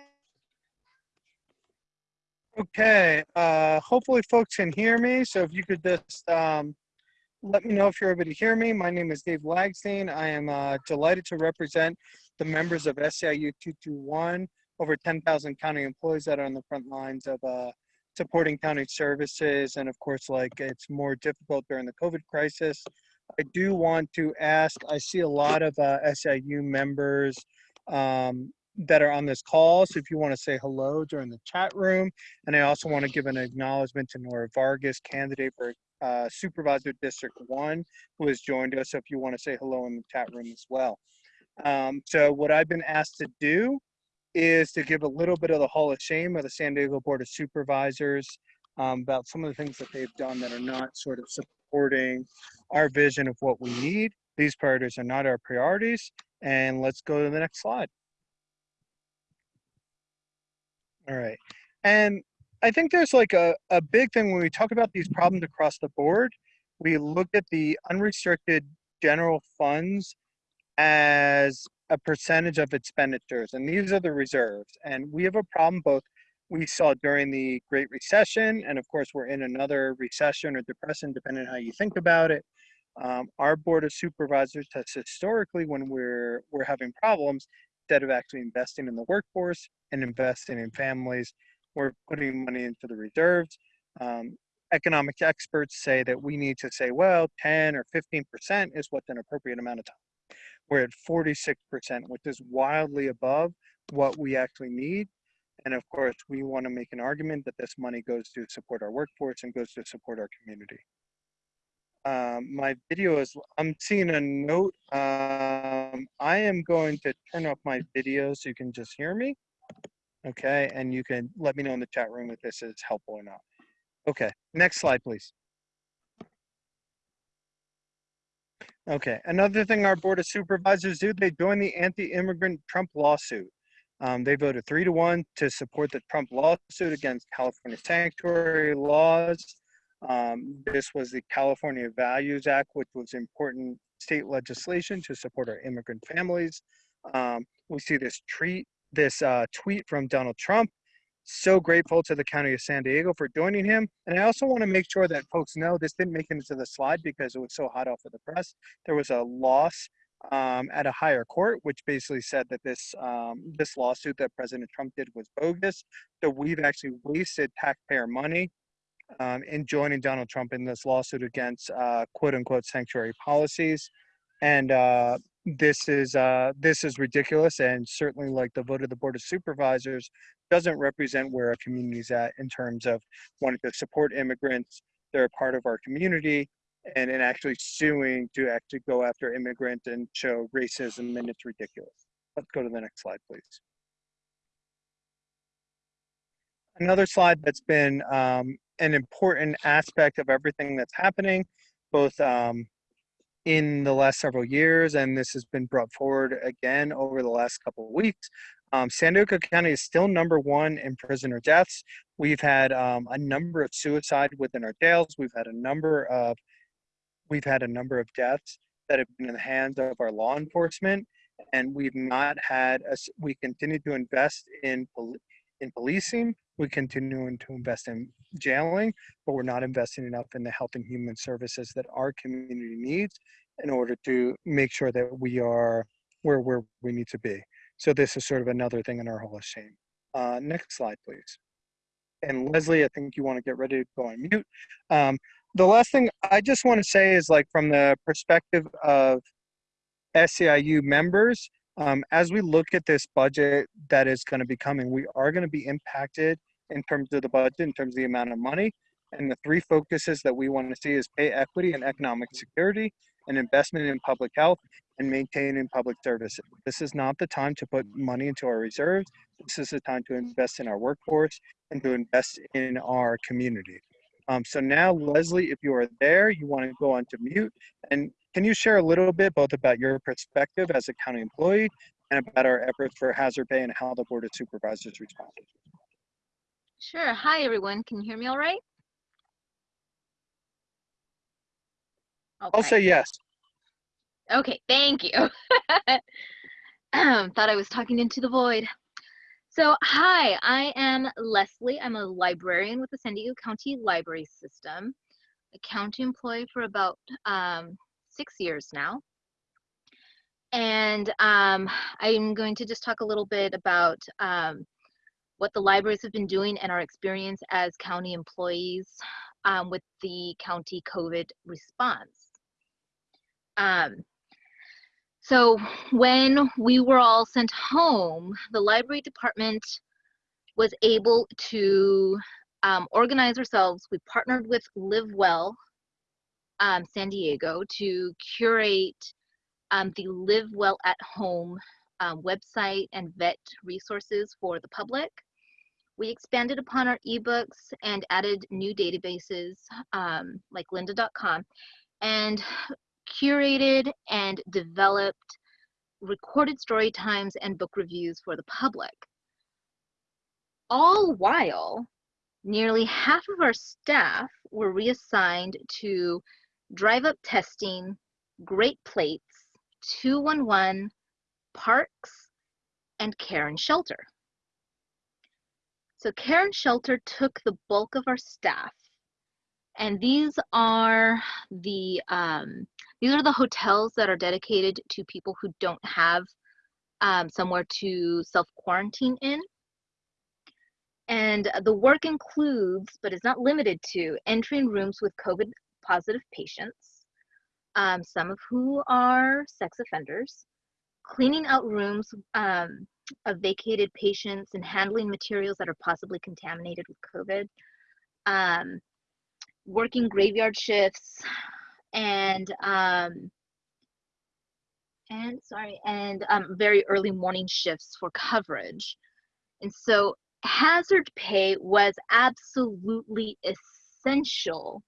Okay, uh, hopefully folks can hear me. So if you could just um, let me know if you're able to hear me. My name is Dave Lagstein. I am uh, delighted to represent the members of SEIU 221, over 10,000 county employees that are on the front lines of uh, supporting county services. And of course, like it's more difficult during the COVID crisis. I do want to ask, I see a lot of uh, SEIU members um, that are on this call. So if you want to say hello during the chat room, and I also want to give an acknowledgement to Nora Vargas, candidate for uh, Supervisor District 1, who has joined us. So if you want to say hello in the chat room as well. Um, so what I've been asked to do is to give a little bit of the Hall of Shame of the San Diego Board of Supervisors um, about some of the things that they've done that are not sort of supporting our vision of what we need. These priorities are not our priorities. And let's go to the next slide. All right. And I think there's like a, a big thing when we talk about these problems across the board, we look at the unrestricted general funds as a percentage of expenditures, and these are the reserves. And we have a problem both we saw during the Great Recession, and of course, we're in another recession or depression, depending on how you think about it. Um, our board of supervisors has historically, when we're we're having problems, instead of actually investing in the workforce and investing in families, we're putting money into the reserves. Um, economic experts say that we need to say, well, 10 or 15% is what's an appropriate amount of time. We're at 46%, which is wildly above what we actually need. And of course, we want to make an argument that this money goes to support our workforce and goes to support our community. Um, my video is, I'm seeing a note. Um, I am going to turn off my video so you can just hear me. Okay, and you can let me know in the chat room if this is helpful or not. Okay, next slide, please. Okay, another thing our Board of Supervisors do, they join the anti-immigrant Trump lawsuit. Um, they voted three to one to support the Trump lawsuit against California sanctuary laws. Um, this was the California Values Act, which was important state legislation to support our immigrant families. Um, we see this treat, this uh, tweet from Donald Trump. So grateful to the County of San Diego for joining him. And I also want to make sure that folks know this didn't make it into the slide because it was so hot off of the press. There was a loss um, at a higher court, which basically said that this um, this lawsuit that President Trump did was bogus. So we've actually wasted taxpayer money um, in joining Donald Trump in this lawsuit against uh, quote unquote sanctuary policies. And uh, this is uh, this is ridiculous and certainly like the vote of the Board of Supervisors doesn't represent where a community is at in terms of wanting to support immigrants. They're a part of our community and in actually suing to actually go after immigrants and show racism and it's ridiculous. Let's go to the next slide, please. Another slide that's been um, an important aspect of everything that's happening, both um, in the last several years, and this has been brought forward again over the last couple of weeks. Um, San Diego County is still number one in prisoner deaths. We've had um, a number of suicide within our jails. We've had a number of we've had a number of deaths that have been in the hands of our law enforcement, and we've not had a, we continue to invest in in policing. We continue to invest in jailing, but we're not investing enough in the health and human services that our community needs in order to make sure that we are where where we need to be. So this is sort of another thing in our Hall of Shame. Uh, next slide, please. And Leslie, I think you want to get ready to go on mute. Um, the last thing I just want to say is like from the perspective of SEIU members, um, as we look at this budget that is going to be coming, we are going to be impacted in terms of the budget, in terms of the amount of money. And the three focuses that we want to see is pay equity and economic security, and investment in public health, and maintaining public services. This is not the time to put money into our reserves. This is the time to invest in our workforce and to invest in our community. Um, so now, Leslie, if you are there, you want to go on to mute. And can you share a little bit both about your perspective as a county employee and about our efforts for hazard pay and how the Board of Supervisors responded? Sure. Hi, everyone. Can you hear me all right? I'll say yes. Okay, thank you. Thought I was talking into the void. So, hi, I am Leslie. I'm a librarian with the San Diego County Library System, a county employee for about um, six years now. And um, I'm going to just talk a little bit about um, what the libraries have been doing and our experience as county employees um, with the county COVID response. Um, so when we were all sent home, the library department was able to um, organize ourselves. We partnered with Live Well um, San Diego to curate um, the Live Well at Home um, website and vet resources for the public. We expanded upon our ebooks and added new databases um, like lynda.com and curated and developed recorded story times and book reviews for the public. All while nearly half of our staff were reassigned to drive up testing, Great Plates, 211, parks, and care and shelter. So care and shelter took the bulk of our staff and these are the um, these are the hotels that are dedicated to people who don't have um, somewhere to self quarantine in. And the work includes, but is not limited to, entering rooms with COVID positive patients, um, some of who are sex offenders, cleaning out rooms um, of vacated patients and handling materials that are possibly contaminated with COVID, um, working graveyard shifts, and um, and sorry, and um, very early morning shifts for coverage. And so hazard pay was absolutely essential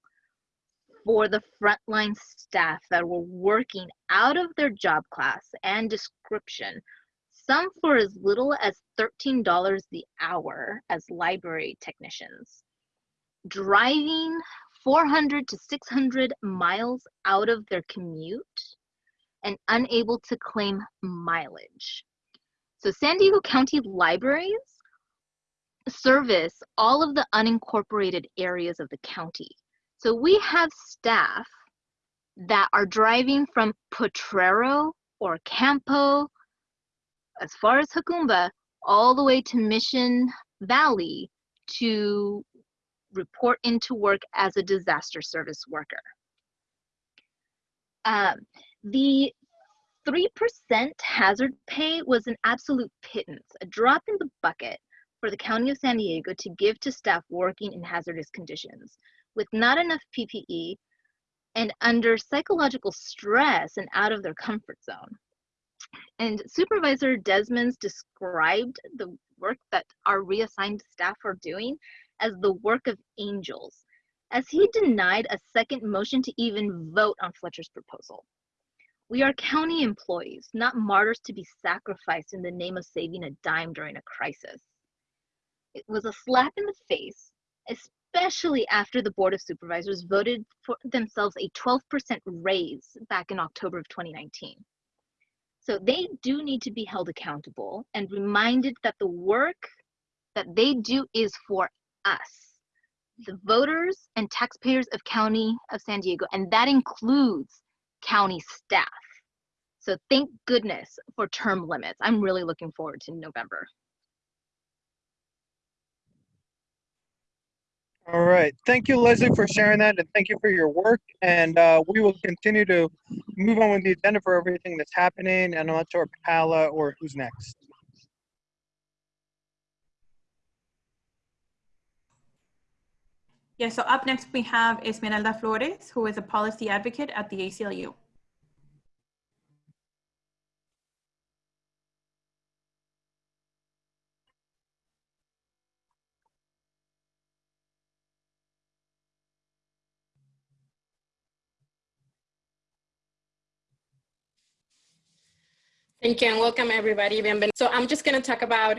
for the frontline staff that were working out of their job class and description, some for as little as $13 the hour as library technicians. Driving 400 to 600 miles out of their commute and unable to claim mileage. So San Diego County Libraries service all of the unincorporated areas of the county. So we have staff that are driving from Potrero or Campo, as far as Jacumba, all the way to Mission Valley to report into work as a disaster service worker. Um, the 3% hazard pay was an absolute pittance, a drop in the bucket for the County of San Diego to give to staff working in hazardous conditions with not enough PPE and under psychological stress and out of their comfort zone. And Supervisor Desmonds described the work that our reassigned staff are doing as the work of angels, as he denied a second motion to even vote on Fletcher's proposal. We are county employees, not martyrs to be sacrificed in the name of saving a dime during a crisis. It was a slap in the face, especially after the Board of Supervisors voted for themselves a 12% raise back in October of 2019. So they do need to be held accountable and reminded that the work that they do is for us, the voters and taxpayers of County of San Diego, and that includes county staff. So thank goodness for term limits. I'm really looking forward to November. All right. Thank you, Leslie, for sharing that, and thank you for your work. And uh, we will continue to move on with the agenda for everything that's happening. And I'm not sure Pala or who's next. Yeah, so up next we have Esmeralda Flores, who is a policy advocate at the ACLU. Thank you and welcome everybody. So I'm just going to talk about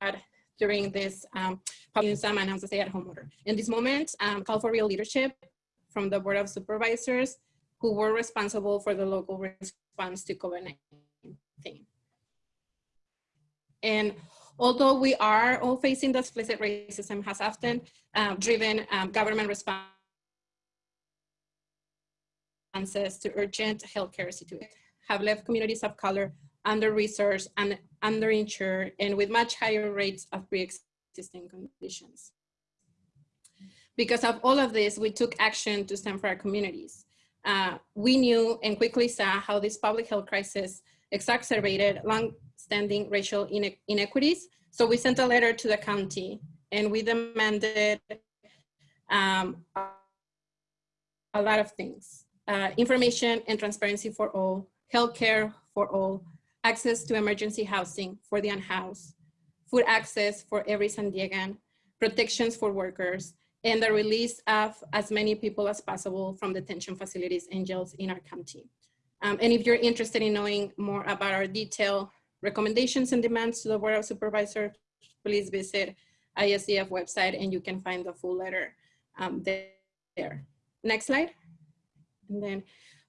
uh, during this um, and how to stay at home order. In this moment, um, call for real leadership from the Board of Supervisors who were responsible for the local response to COVID-19. And although we are all facing the explicit racism has often um, driven um, government responses to urgent healthcare situations, have left communities of color under-resourced and underinsured and with much higher rates of pre-existing conditions. Because of all of this, we took action to stand for our communities. Uh, we knew and quickly saw how this public health crisis exacerbated long-standing racial ine inequities. So we sent a letter to the county and we demanded um, a lot of things. Uh, information and transparency for all, healthcare for all, access to emergency housing for the unhoused, food access for every San Diegan, protections for workers, and the release of as many people as possible from detention facilities and jails in our county. Um, and if you're interested in knowing more about our detailed recommendations and demands to the Board of Supervisors, please visit ISDF website and you can find the full letter um, there. Next slide. And then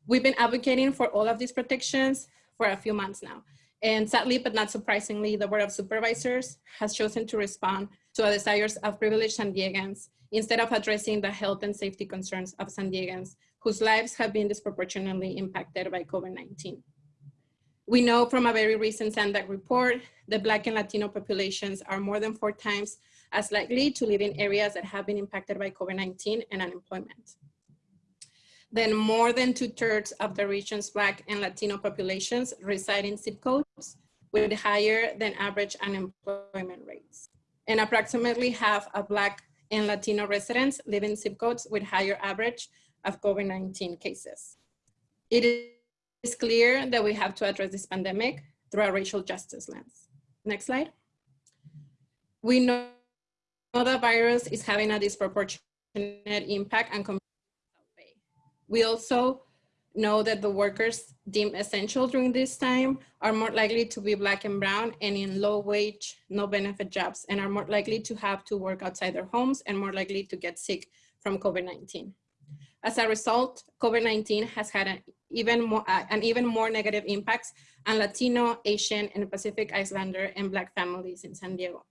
we've been advocating for all of these protections for a few months now. And sadly, but not surprisingly, the Board of Supervisors has chosen to respond to the desires of privileged San Diegans instead of addressing the health and safety concerns of San Diegans whose lives have been disproportionately impacted by COVID-19. We know from a very recent SANDAG report that Black and Latino populations are more than four times as likely to live in areas that have been impacted by COVID-19 and unemployment then more than two thirds of the region's Black and Latino populations reside in zip codes with higher than average unemployment rates. And approximately half of Black and Latino residents live in zip codes with higher average of COVID-19 cases. It is clear that we have to address this pandemic through a racial justice lens. Next slide. We know the virus is having a disproportionate impact on. We also know that the workers deemed essential during this time are more likely to be black and brown and in low wage, no benefit jobs, and are more likely to have to work outside their homes and more likely to get sick from COVID-19. As a result, COVID-19 has had an even more, uh, an even more negative impacts on Latino, Asian, and Pacific Islander and Black families in San Diego.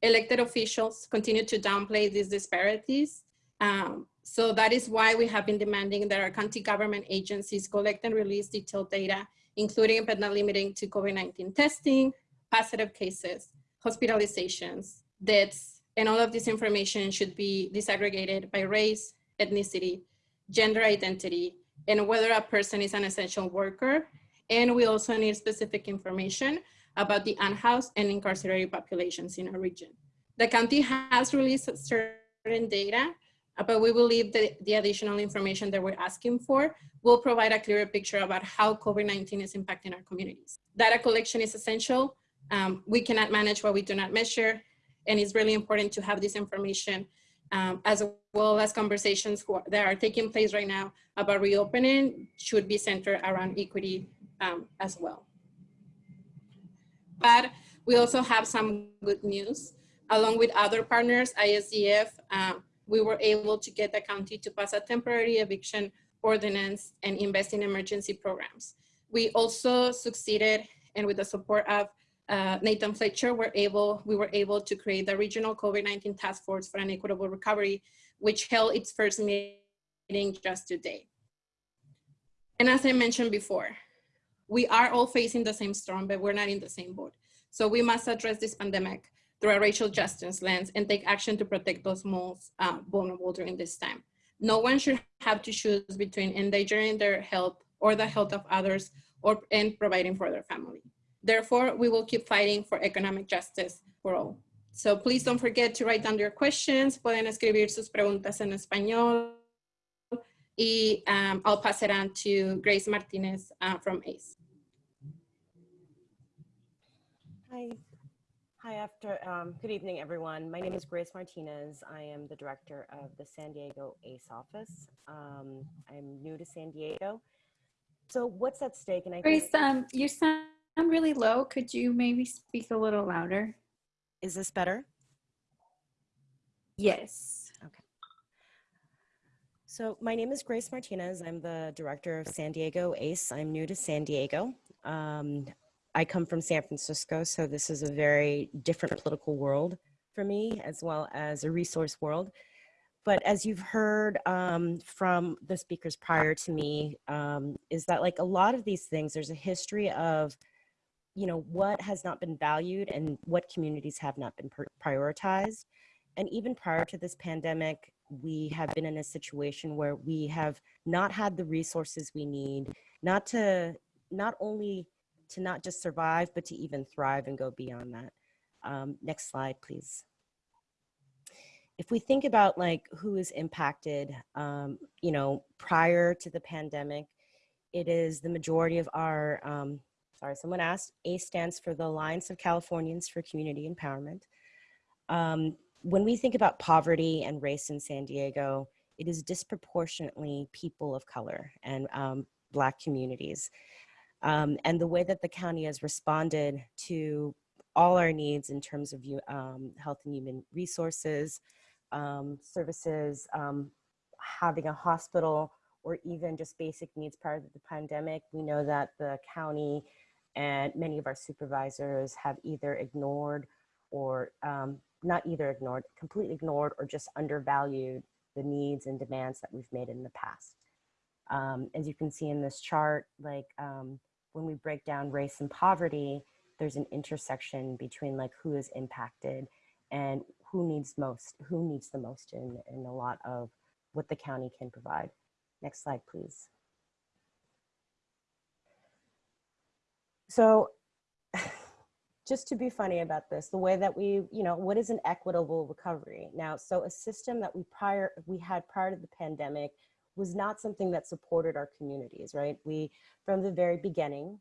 Elected officials continue to downplay these disparities. Um, so that is why we have been demanding that our county government agencies collect and release detailed data, including but not limiting to COVID-19 testing, positive cases, hospitalizations, deaths, and all of this information should be disaggregated by race, ethnicity, gender identity, and whether a person is an essential worker. And we also need specific information about the unhoused and incarcerated populations in our region. The county has released certain data, but we believe that the additional information that we're asking for will provide a clearer picture about how COVID-19 is impacting our communities. Data collection is essential. Um, we cannot manage what we do not measure, and it's really important to have this information um, as well as conversations that are taking place right now about reopening should be centered around equity um, as well. But we also have some good news. Along with other partners, ISDF, uh, we were able to get the county to pass a temporary eviction ordinance and invest in emergency programs. We also succeeded, and with the support of uh, Nathan Fletcher, were able, we were able to create the Regional COVID-19 Task Force for an Equitable Recovery, which held its first meeting just today. And as I mentioned before, we are all facing the same storm, but we're not in the same boat. So we must address this pandemic through a racial justice lens and take action to protect those most vulnerable during this time. No one should have to choose between endangering their health or the health of others or and providing for their family. Therefore, we will keep fighting for economic justice for all. So please don't forget to write down your questions. Pueden escribir sus preguntas en español. Y um, I'll pass it on to Grace Martinez uh, from ACCE. Hi. Hi, after, um, good evening, everyone. My name is Grace Martinez. I am the director of the San Diego ACCE office. Um, I'm new to San Diego. So what's at stake? And I Grace, um, you sound really low. Could you maybe speak a little louder? is this better? Yes. Okay. So my name is Grace Martinez. I'm the director of San Diego ACCE. I'm new to San Diego. Um, I come from San Francisco, so this is a very different political world for me, as well as a resource world. But as you've heard um, from the speakers prior to me, um, is that like a lot of these things, there's a history of, you know, what has not been valued and what communities have not been prioritized. And even prior to this pandemic, we have been in a situation where we have not had the resources we need, not to, not only to not just survive, but to even thrive and go beyond that. Um, next slide, please. If we think about like who is impacted, um, you know, prior to the pandemic, it is the majority of our, um, sorry, someone asked, A stands for the Alliance of Californians for Community Empowerment. Um, when we think about poverty and race in San Diego, it is disproportionately people of color and um, Black communities. Um, and the way that the county has responded to all our needs in terms of um, health and human resources, um, services, um, having a hospital, or even just basic needs prior to the pandemic, we know that the county and many of our supervisors have either ignored or um, not either ignored, completely ignored or just undervalued the needs and demands that we've made in the past. Um, as you can see in this chart, like um, when we break down race and poverty, there's an intersection between like who is impacted and who needs most, who needs the most in, in a lot of what the county can provide. Next slide, please. So just to be funny about this, the way that we, you know, what is an equitable recovery? Now, so a system that we prior, we had prior to the pandemic was not something that supported our communities, right? We, from the very beginning,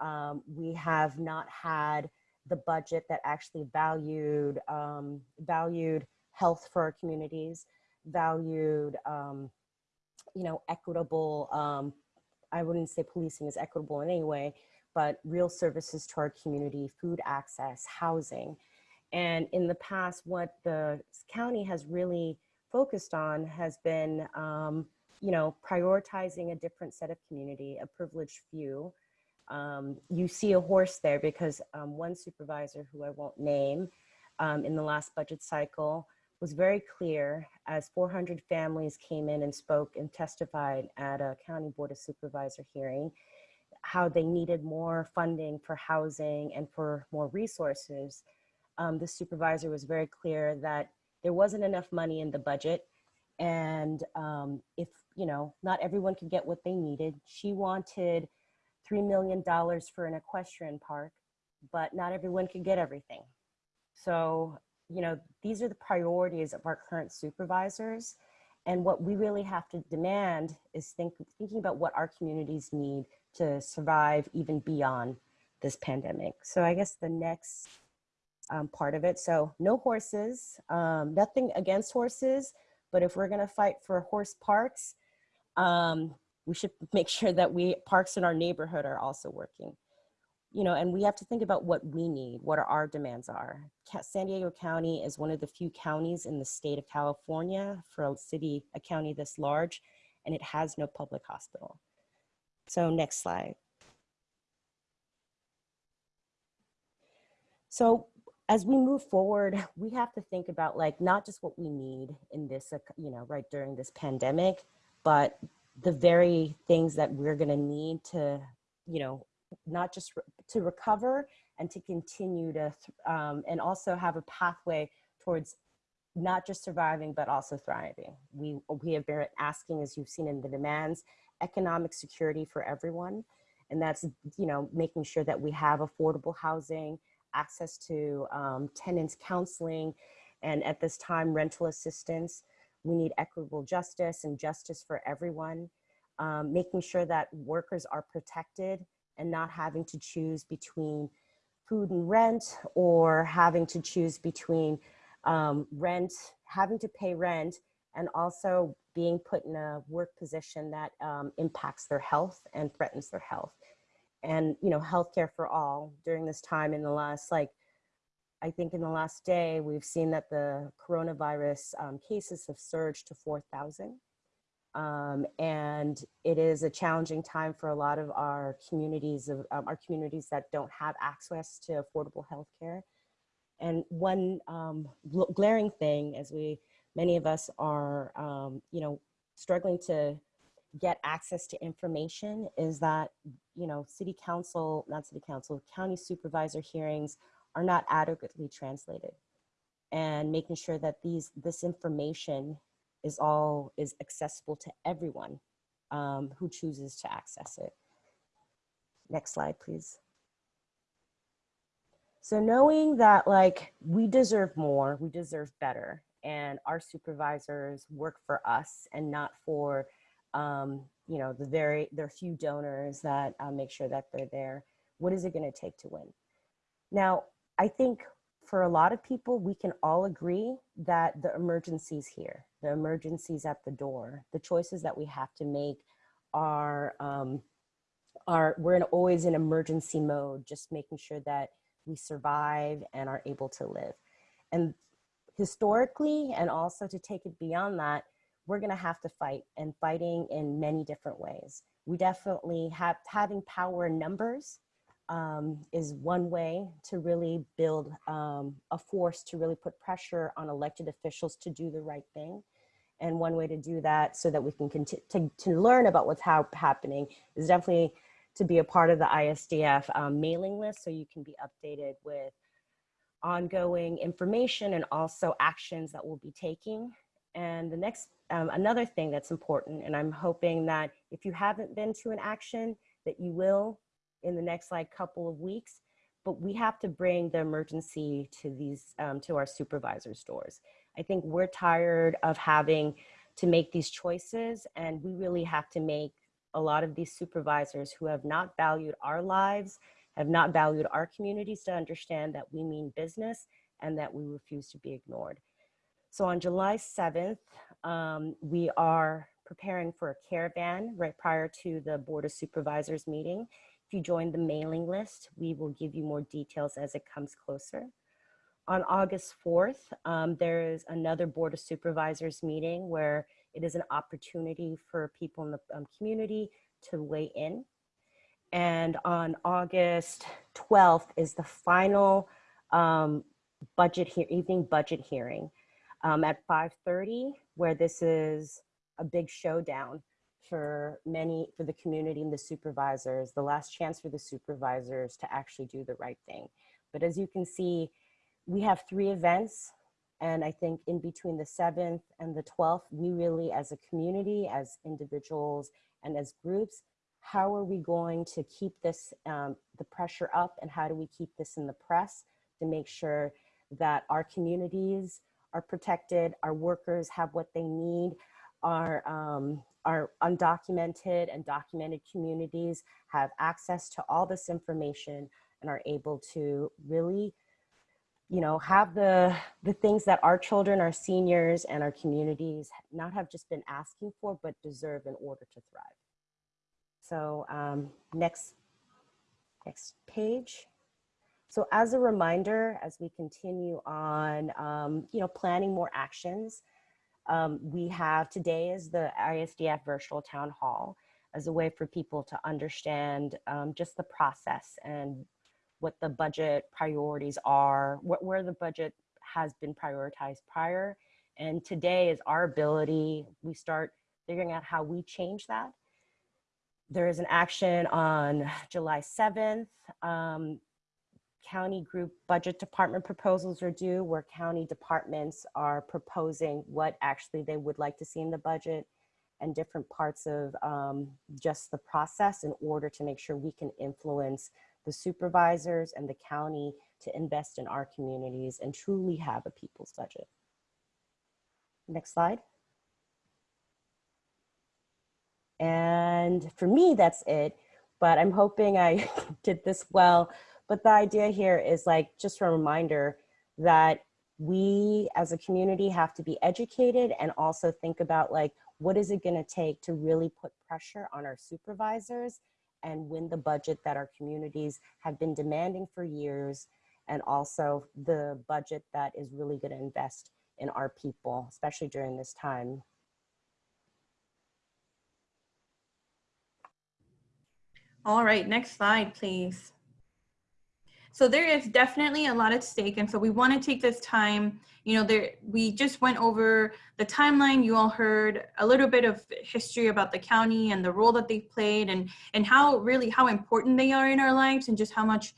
um, we have not had the budget that actually valued um, valued health for our communities, valued um, you know equitable. Um, I wouldn't say policing is equitable in any way, but real services to our community, food access, housing, and in the past, what the county has really focused on has been um, you know prioritizing a different set of community, a privileged few um, you see a horse there because um, one supervisor who I won't name um, in the last budget cycle was very clear as 400 families came in and spoke and testified at a county board of supervisor hearing how they needed more funding for housing and for more resources. Um, the supervisor was very clear that there wasn't enough money in the budget and um, if you know not everyone could get what they needed she wanted $3 million for an equestrian park, but not everyone could get everything. So, you know, these are the priorities of our current supervisors. And what we really have to demand is think, thinking about what our communities need to survive even beyond this pandemic. So I guess the next um, part of it. So no horses, um, nothing against horses, but if we're gonna fight for horse parks, um, we should make sure that we parks in our neighborhood are also working. You know and we have to think about what we need what our demands are. San diego county is one of the few counties in the state of california for a city a county this large and it has no public hospital. So next slide. So as we move forward we have to think about like not just what we need in this you know right during this pandemic but the very things that we're going to need to, you know, not just re to recover and to continue to, um, and also have a pathway towards not just surviving, but also thriving. We, we have been asking, as you've seen in the demands, economic security for everyone. And that's, you know, making sure that we have affordable housing, access to um, tenants counseling, and at this time, rental assistance. We need equitable justice and justice for everyone, um, making sure that workers are protected and not having to choose between food and rent or having to choose between um, rent, having to pay rent, and also being put in a work position that um, impacts their health and threatens their health. And, you know, healthcare for all during this time in the last like I think in the last day, we've seen that the coronavirus um, cases have surged to 4,000. Um, and it is a challenging time for a lot of our communities of um, our communities that don't have access to affordable health care. And one um, glaring thing, as we, many of us are, um, you know, struggling to get access to information is that, you know, city council, not city council, county supervisor hearings are not adequately translated and making sure that these this information is all is accessible to everyone um, who chooses to access it. Next slide, please. So knowing that like we deserve more, we deserve better, and our supervisors work for us and not for um, you know the very there are few donors that uh, make sure that they're there. What is it going to take to win? Now, I think for a lot of people, we can all agree that the emergency's here, the emergency's at the door. The choices that we have to make are, um, are we're in, always in emergency mode, just making sure that we survive and are able to live. And historically, and also to take it beyond that, we're gonna have to fight and fighting in many different ways. We definitely have having power in numbers um, is one way to really build um, a force to really put pressure on elected officials to do the right thing. And one way to do that so that we can continue to, to learn about what's ha happening is definitely to be a part of the ISDF um, mailing list so you can be updated with ongoing information and also actions that we'll be taking. And the next, um, another thing that's important, and I'm hoping that if you haven't been to an action, that you will in the next like couple of weeks, but we have to bring the emergency to these, um, to our supervisors' doors. I think we're tired of having to make these choices. And we really have to make a lot of these supervisors who have not valued our lives, have not valued our communities to understand that we mean business and that we refuse to be ignored. So on July 7th, um, we are preparing for a caravan right prior to the Board of Supervisors meeting. If you join the mailing list, we will give you more details as it comes closer. On August 4th, um, there is another Board of Supervisors meeting where it is an opportunity for people in the um, community to weigh in. And on August 12th is the final um, budget here, evening budget hearing um, at 5.30, where this is a big showdown for many, for the community and the supervisors, the last chance for the supervisors to actually do the right thing. But as you can see, we have three events. And I think in between the 7th and the 12th, we really, as a community, as individuals, and as groups, how are we going to keep this, um, the pressure up and how do we keep this in the press to make sure that our communities are protected, our workers have what they need, our, um, our undocumented and documented communities have access to all this information and are able to really you know, have the, the things that our children, our seniors, and our communities not have just been asking for, but deserve in order to thrive. So um, next, next page. So as a reminder, as we continue on, um, you know, planning more actions, um, we have today is the ISDF virtual town hall as a way for people to understand um, just the process and what the budget priorities are, what, where the budget has been prioritized prior. And today is our ability, we start figuring out how we change that. There is an action on July 7th. Um, county group budget department proposals are due where county departments are proposing what actually they would like to see in the budget and different parts of um, just the process in order to make sure we can influence the supervisors and the county to invest in our communities and truly have a people's budget. Next slide. And for me, that's it. But I'm hoping I did this well. But the idea here is like just a reminder that we as a community have to be educated and also think about like, what is it gonna take to really put pressure on our supervisors and win the budget that our communities have been demanding for years and also the budget that is really going to invest in our people, especially during this time. All right, next slide, please. So there is definitely a lot at stake. And so we want to take this time, you know, there we just went over the timeline. You all heard a little bit of history about the county and the role that they've played and, and how really how important they are in our lives and just how much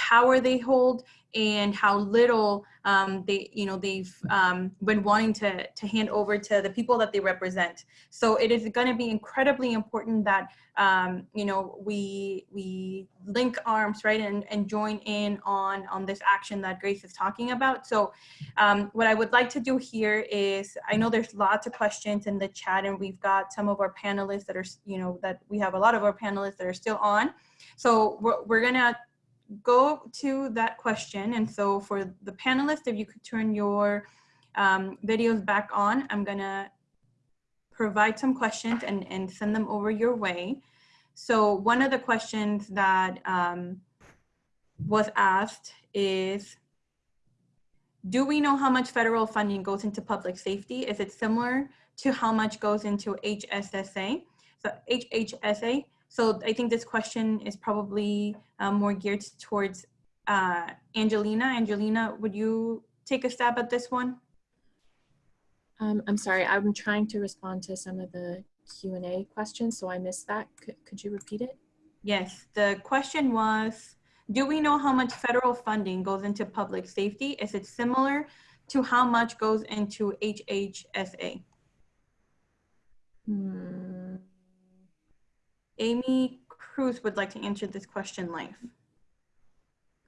power they hold and how little um, they, you know, they've um, been wanting to, to hand over to the people that they represent. So it is going to be incredibly important that, um, you know, we we link arms, right, and, and join in on on this action that Grace is talking about. So um, what I would like to do here is, I know there's lots of questions in the chat, and we've got some of our panelists that are, you know, that we have a lot of our panelists that are still on. So we're, we're gonna go to that question. And so for the panelists, if you could turn your um, videos back on, I'm gonna provide some questions and, and send them over your way. So one of the questions that um, was asked is, do we know how much federal funding goes into public safety? Is it similar to how much goes into HSSA? So HHSA, so I think this question is probably um, more geared towards uh, Angelina. Angelina, would you take a stab at this one? Um, I'm sorry, I'm trying to respond to some of the Q&A questions, so I missed that. Could, could you repeat it? Yes, the question was, do we know how much federal funding goes into public safety? Is it similar to how much goes into HHSA? Hmm. Amy Cruz would like to answer this question live.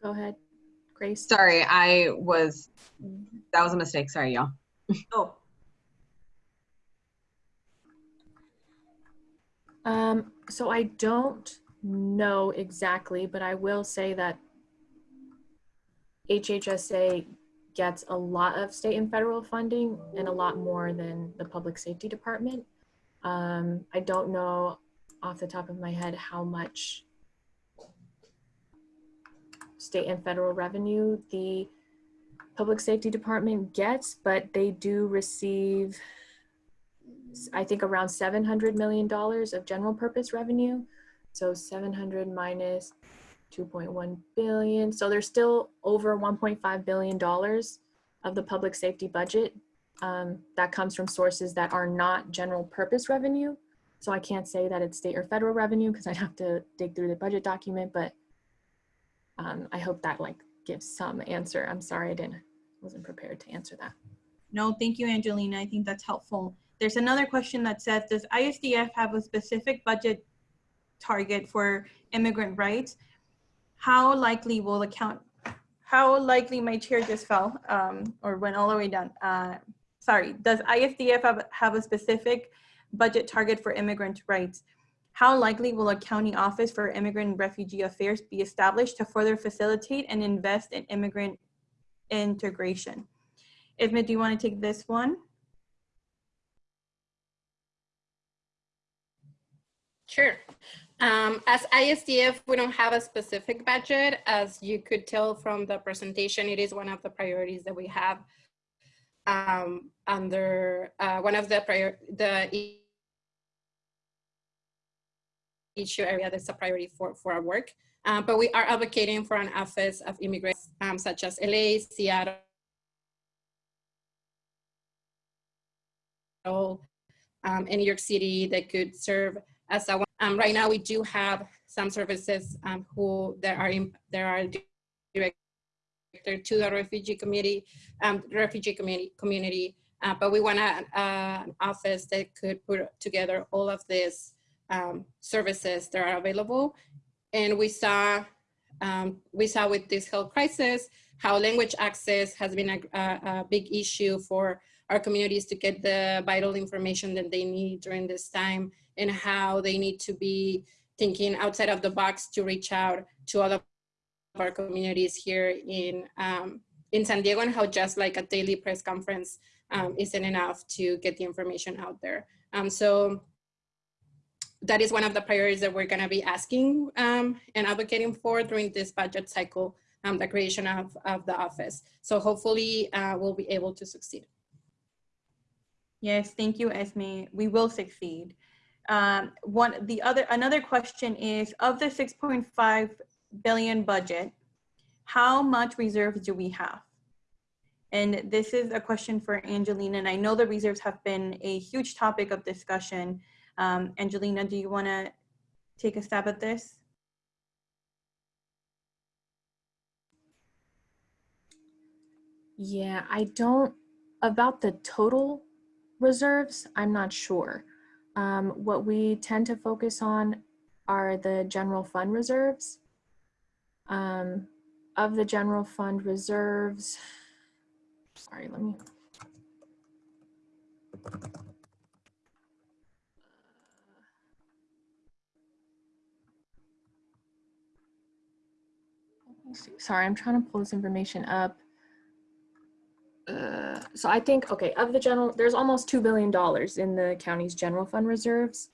Go ahead, Grace. Sorry, I was, that was a mistake. Sorry, y'all. Oh, Um, so I don't know exactly, but I will say that HHSA gets a lot of state and federal funding and a lot more than the public safety department. Um, I don't know off the top of my head how much state and federal revenue the public safety department gets, but they do receive, I think, around $700 million of general purpose revenue. So 700 minus 2.1 billion. So there's still over 1.5 billion dollars of the public safety budget um, that comes from sources that are not general purpose revenue. So I can't say that it's state or federal revenue because I'd have to dig through the budget document, but um, I hope that like gives some answer. I'm sorry I didn't wasn't prepared to answer that. No, thank you, Angelina. I think that's helpful. There's another question that says, does ISDF have a specific budget target for immigrant rights? How likely will the count, how likely my chair just fell um, or went all the way down? Uh, sorry, does ISDF have, have a specific budget target for immigrant rights? How likely will a county office for immigrant and refugee affairs be established to further facilitate and invest in immigrant integration? Ismet, do you want to take this one? Sure. Um, as ISDF, we don't have a specific budget. As you could tell from the presentation, it is one of the priorities that we have um, under uh, one of the prior the issue area that's a priority for, for our work. Uh, but we are advocating for an office of immigrants um, such as LA, Seattle, um, in New York City that could serve as a um, right now we do have some services um, who there are in, there are directed to the refugee community um, refugee community community uh, but we want a, uh, an office that could put together all of these um, services that are available and we saw um, we saw with this health crisis how language access has been a, a, a big issue for our communities to get the vital information that they need during this time and how they need to be thinking outside of the box to reach out to all of our communities here in um, in San Diego and how just like a daily press conference um, isn't enough to get the information out there. Um, so that is one of the priorities that we're gonna be asking um, and advocating for during this budget cycle, um, the creation of, of the office. So hopefully uh, we'll be able to succeed. Yes, thank you, Esme. We will succeed. Um, one, the other, another question is, of the 6.5 billion budget, how much reserves do we have? And this is a question for Angelina, and I know the reserves have been a huge topic of discussion. Um, Angelina, do you want to take a stab at this? Yeah, I don't, about the total reserves, I'm not sure. Um, what we tend to focus on are the general fund reserves. Um, of the general fund reserves, sorry, let me. Sorry, I'm trying to pull this information up. Uh, so I think, okay, of the general, there's almost $2 billion in the county's general fund reserves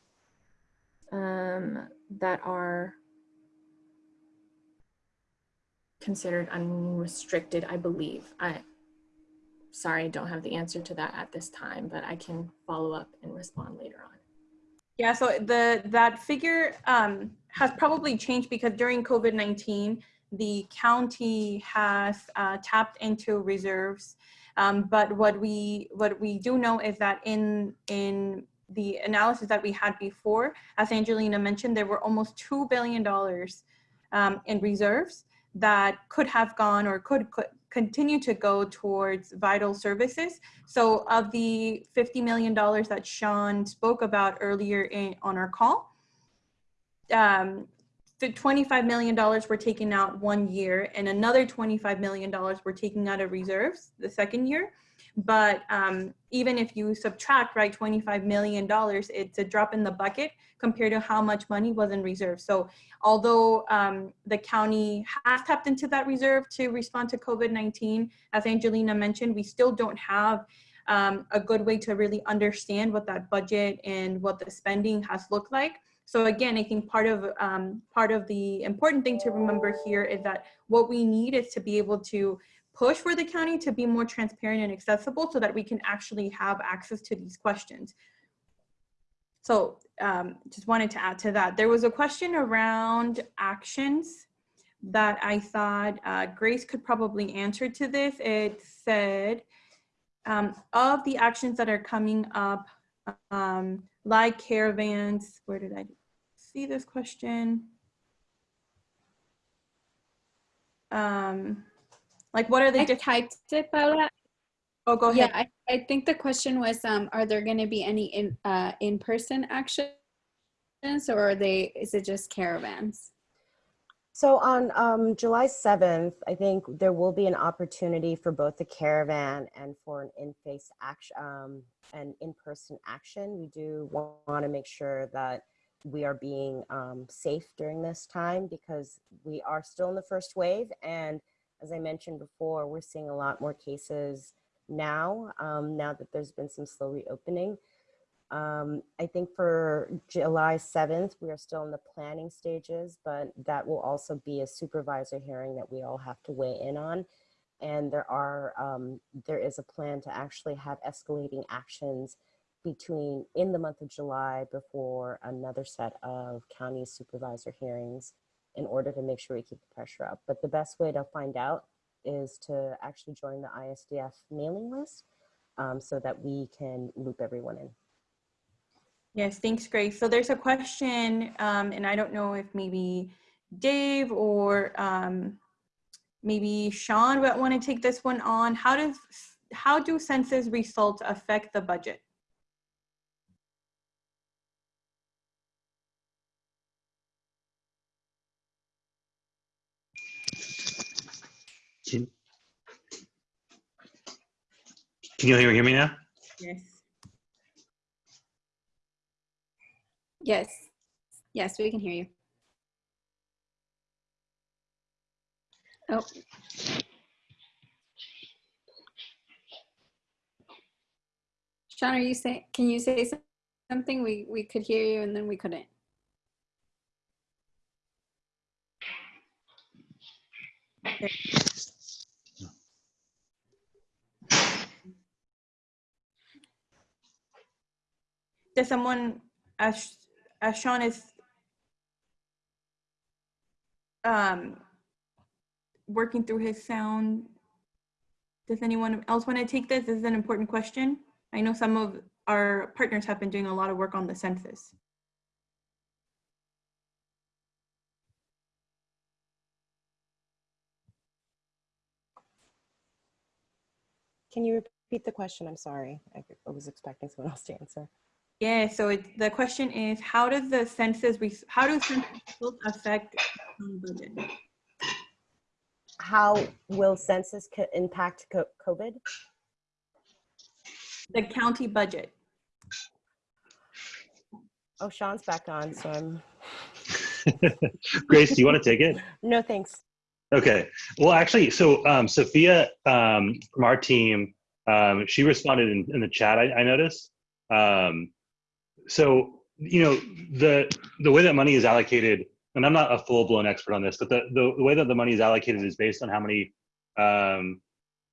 um, that are considered unrestricted, I believe. I, sorry, I don't have the answer to that at this time, but I can follow up and respond later on. Yeah, so the that figure um, has probably changed because during COVID-19, the county has uh, tapped into reserves. Um, but what we what we do know is that in in the analysis that we had before, as Angelina mentioned, there were almost two billion dollars um, in reserves that could have gone or could, could continue to go towards vital services. So of the $50 million that Sean spoke about earlier in, on our call, um, $25 million were taken out one year and another $25 million were taken out of reserves the second year. But um, even if you subtract, right, $25 million, it's a drop in the bucket compared to how much money was in reserve. So although um, the county has tapped into that reserve to respond to COVID-19, as Angelina mentioned, we still don't have um, a good way to really understand what that budget and what the spending has looked like. So again, I think part of um, part of the important thing to remember here is that what we need is to be able to push for the county to be more transparent and accessible so that we can actually have access to these questions. So um, just wanted to add to that. There was a question around actions that I thought uh, Grace could probably answer to this. It said, um, of the actions that are coming up, um, like caravans, where did I see this question? Um, like what are the I different, typed it, Paula. oh, go Yeah, ahead. I, I think the question was, um, are there going to be any in uh, in-person actions, or are they? Is it just caravans? So on um, July 7th, I think there will be an opportunity for both the caravan and for an in-face action, um, an in-person action. We do want to make sure that we are being um, safe during this time because we are still in the first wave. And as I mentioned before, we're seeing a lot more cases now, um, now that there's been some slow reopening. Um, I think for July 7th, we are still in the planning stages, but that will also be a supervisor hearing that we all have to weigh in on. And there are, um, there is a plan to actually have escalating actions between, in the month of July before another set of county supervisor hearings in order to make sure we keep the pressure up. But the best way to find out is to actually join the ISDF mailing list um, so that we can loop everyone in. Yes, thanks, Grace. So there's a question, um, and I don't know if maybe Dave or um, maybe Sean would want to take this one on. How does how do census results affect the budget? Can you hear, hear me now? Yes. Yes. Yes, we can hear you. Oh. Sean, are you saying, can you say something? We, we could hear you and then we couldn't. Does someone, as, as Sean is um, working through his sound, does anyone else want to take this? This is an important question. I know some of our partners have been doing a lot of work on the census. Can you repeat the question? I'm sorry. I was expecting someone else to answer. Yeah, so it, the question is, how does the census, how does census results affect the budget? How will census co- impact co- COVID? The county budget. Oh, Sean's back on, so I'm, Grace, do you want to take it? no, thanks. Okay. Well, actually, so um, Sophia um, from our team, um, she responded in, in the chat. I, I noticed. Um, so you know the the way that money is allocated, and I'm not a full blown expert on this, but the, the the way that the money is allocated is based on how many. Um,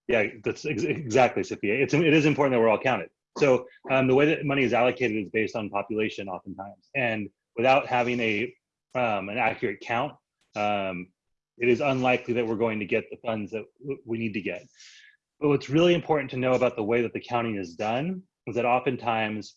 yeah, that's ex- exactly, Sophia. It's it is important that we're all counted. So um, the way that money is allocated is based on population, oftentimes, and without having a um, an accurate count, um, it is unlikely that we're going to get the funds that we need to get. But what's really important to know about the way that the counting is done is that oftentimes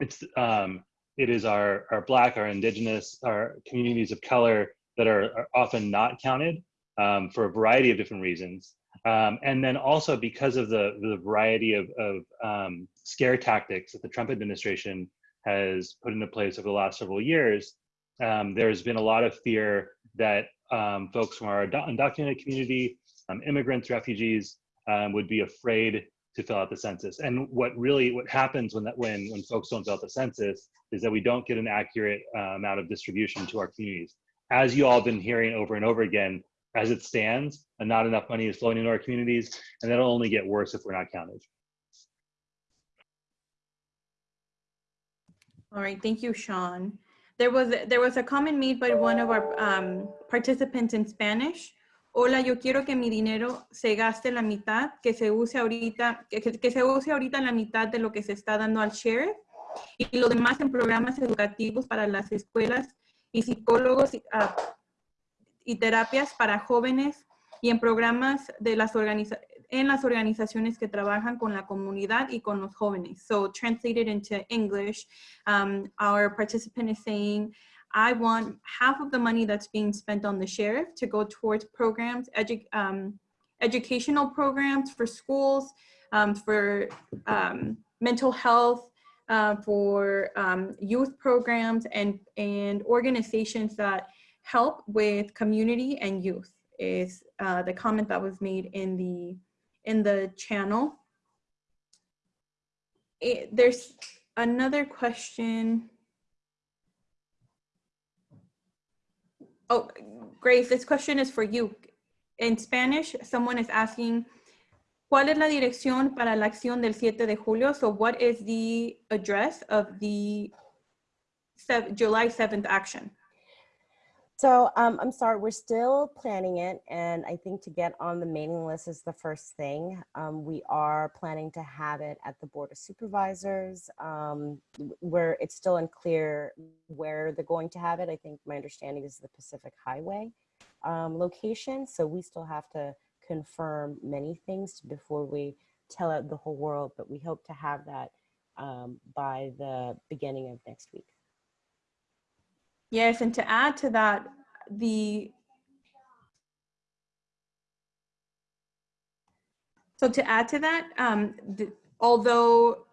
it's um, it is our our black, our indigenous, our communities of color that are, are often not counted um, for a variety of different reasons. Um, and then also because of the, the variety of, of um, scare tactics that the Trump administration has put into place over the last several years, um, there's been a lot of fear that um, folks from our undocumented community, um, immigrants, refugees, would be afraid to fill out the census. And what really what happens when that when when folks don't fill out the census is that we don't get an accurate uh, amount of distribution to our communities. As you all have been hearing over and over again, as it stands, and not enough money is flowing into our communities, and that'll only get worse if we're not counted. All right, thank you, Sean. There was, there was a comment made by one of our um, participants in Spanish. Hola, yo quiero que mi dinero se gaste la mitad, que se use ahorita, que, se use ahorita la mitad de lo que se está dando al sheriff y lo demás en programas educativos para las escuelas y psicólogos y, ah, terapias para jóvenes y en programas de las en las organizaciones que trabajan con la comunidad y con los jóvenes. So translated into English, um, our participant is saying, I want half of the money that's being spent on the sheriff to go towards programs, edu um, educational programs for schools, um, for um, mental health, uh, for um, youth programs and, and organizations that help with community and youth is uh, the comment that was made in the in the channel. It, there's another question. Oh, Grace, this question is for you. In Spanish, someone is asking, ¿cuál es la dirección para la acción del 7 de julio? So what is the address of the July 7th action? So um, I'm sorry, we're still planning it. And I think to get on the mailing list is the first thing. Um, we are planning to have it at the Board of Supervisors um, where it's still unclear where they're going to have it. I think my understanding is the Pacific Highway um, location. So we still have to confirm many things before we tell out the whole world, but we hope to have that um, by the beginning of next week. Yes, and to add to that, the so to add to that, um, the, although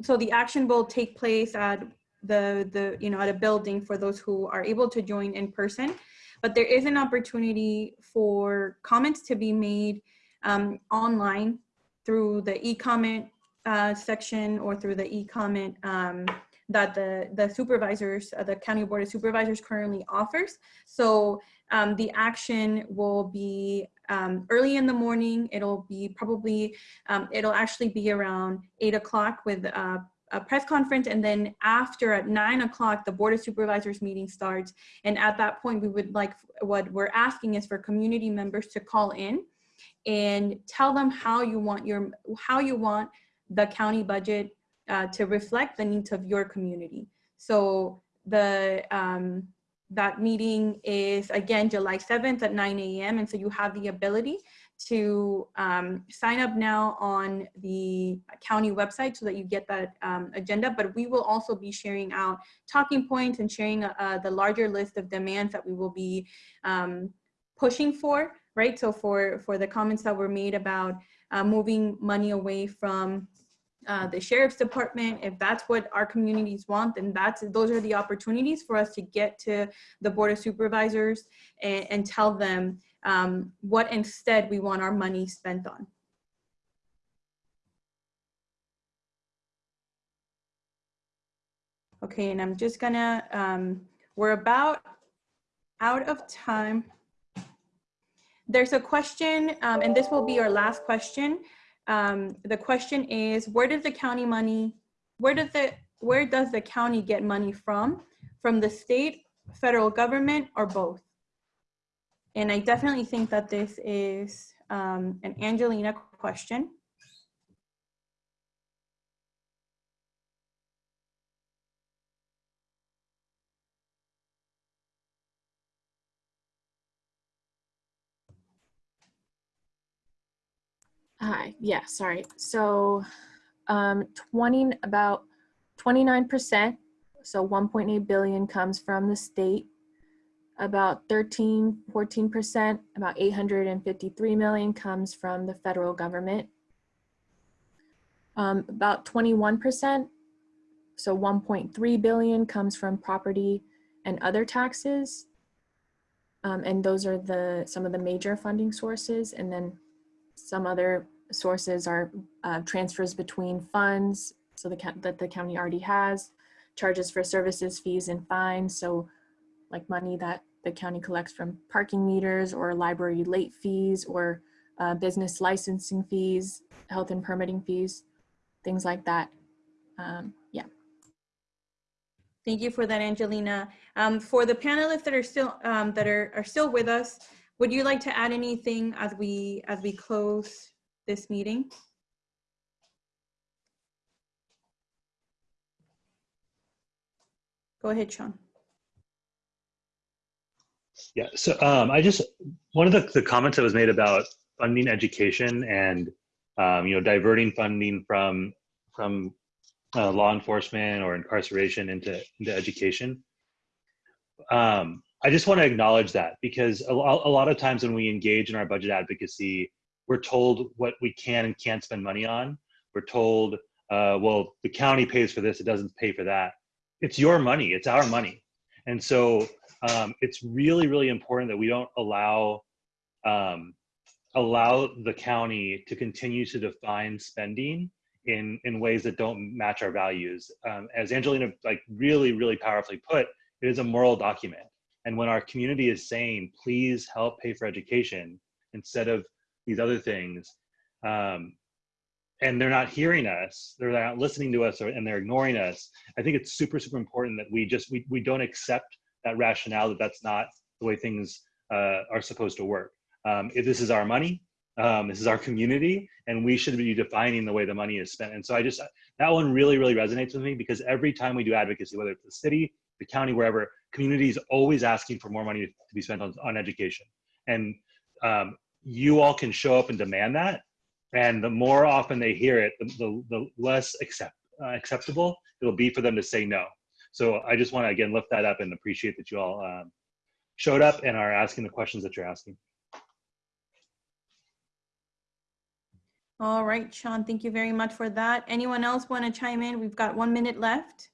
so the action will take place at the the you know at a building for those who are able to join in person, but there is an opportunity for comments to be made um, online through the e-comment uh, section or through the e-comment um, that the, the supervisors, uh, the County Board of Supervisors currently offers. So um, the action will be um, early in the morning. It'll be probably, um, it'll actually be around eight o'clock with uh, a press conference. And then after at nine o'clock, the Board of Supervisors meeting starts. And at that point, we would like, what we're asking is for community members to call in and tell them how you want your, how you want the county budget uh, to reflect the needs of your community. So the um, that meeting is again July 7th at 9 a.m. And so you have the ability to um, sign up now on the county website so that you get that um, agenda. But we will also be sharing out talking points and sharing uh, the larger list of demands that we will be um, pushing for, right? So for, for the comments that were made about uh, moving money away from uh, the sheriff's department, if that's what our communities want, then that's those are the opportunities for us to get to the board of supervisors and, and tell them um, what instead we want our money spent on. Okay, and I'm just gonna, um, we're about out of time. There's a question, um, and this will be our last question. Um, the question is, where does the county money, where does the, where does the county get money from? From the state, federal government, or both? And I definitely think that this is um, an Angelina question. Hi, yeah, sorry. So um, 20, about 29%, so 1.8 billion comes from the state. About 13, 14%, about 853 million comes from the federal government. Um, about 21%, so 1.3 billion comes from property and other taxes. Um, and those are the some of the major funding sources. And then some other sources are uh, transfers between funds, so the that the county already has, charges for services, fees, and fines. So like money that the county collects from parking meters or library late fees or uh, business licensing fees, health and permitting fees, things like that. Um, yeah. Thank you for that, Angelina. Um, for the panelists that are still um, that are, are still with us, would you like to add anything as we as we close this meeting? Go ahead, Sean. Yeah, so um, I just, one of the, the comments that was made about funding education and, um, you know, diverting funding from, from uh, law enforcement or incarceration into, into education. Um, I just want to acknowledge that because a, a lot of times when we engage in our budget advocacy, we're told what we can and can't spend money on. We're told, uh, well, the county pays for this, it doesn't pay for that. It's your money, it's our money. And so um, it's really, really important that we don't allow um, allow the county to continue to define spending in in ways that don't match our values. Um, as Angelina like really, really powerfully put, it is a moral document. And when our community is saying, "Please help pay for education," instead of these other things, um, and they're not hearing us, they're not listening to us, or, and they're ignoring us. I think it's super, super important that we just we we don't accept that rationale that that's not the way things uh, are supposed to work. Um, if this is our money, um, this is our community, and we should be defining the way the money is spent. And so I just, that one really, really resonates with me because every time we do advocacy, whether it's the city, the county, wherever, community is always asking for more money to be spent on, on education. And um, you all can show up and demand that. And the more often they hear it, the, the, the less accept, uh, acceptable it'll be for them to say no. So I just want to again lift that up and appreciate that you all um, showed up and are asking the questions that you're asking. All right, Sean, thank you very much for that. Anyone else want to chime in? We've got one minute left.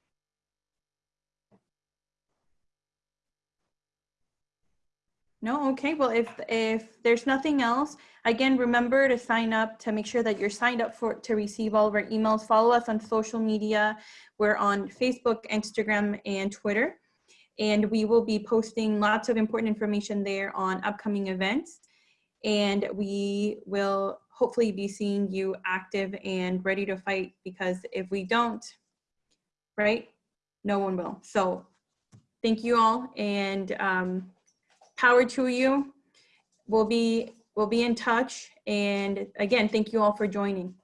No, okay, well, if, if there's nothing else, again, remember to sign up to make sure that you're signed up for, to receive all of our emails. Follow us on social media. We're on Facebook, Instagram, and Twitter. And we will be posting lots of important information there on upcoming events. And we will hopefully be seeing you active and ready to fight because if we don't, right, no one will. So thank you all and um, power to you. We'll be, we'll be in touch. And again, thank you all for joining.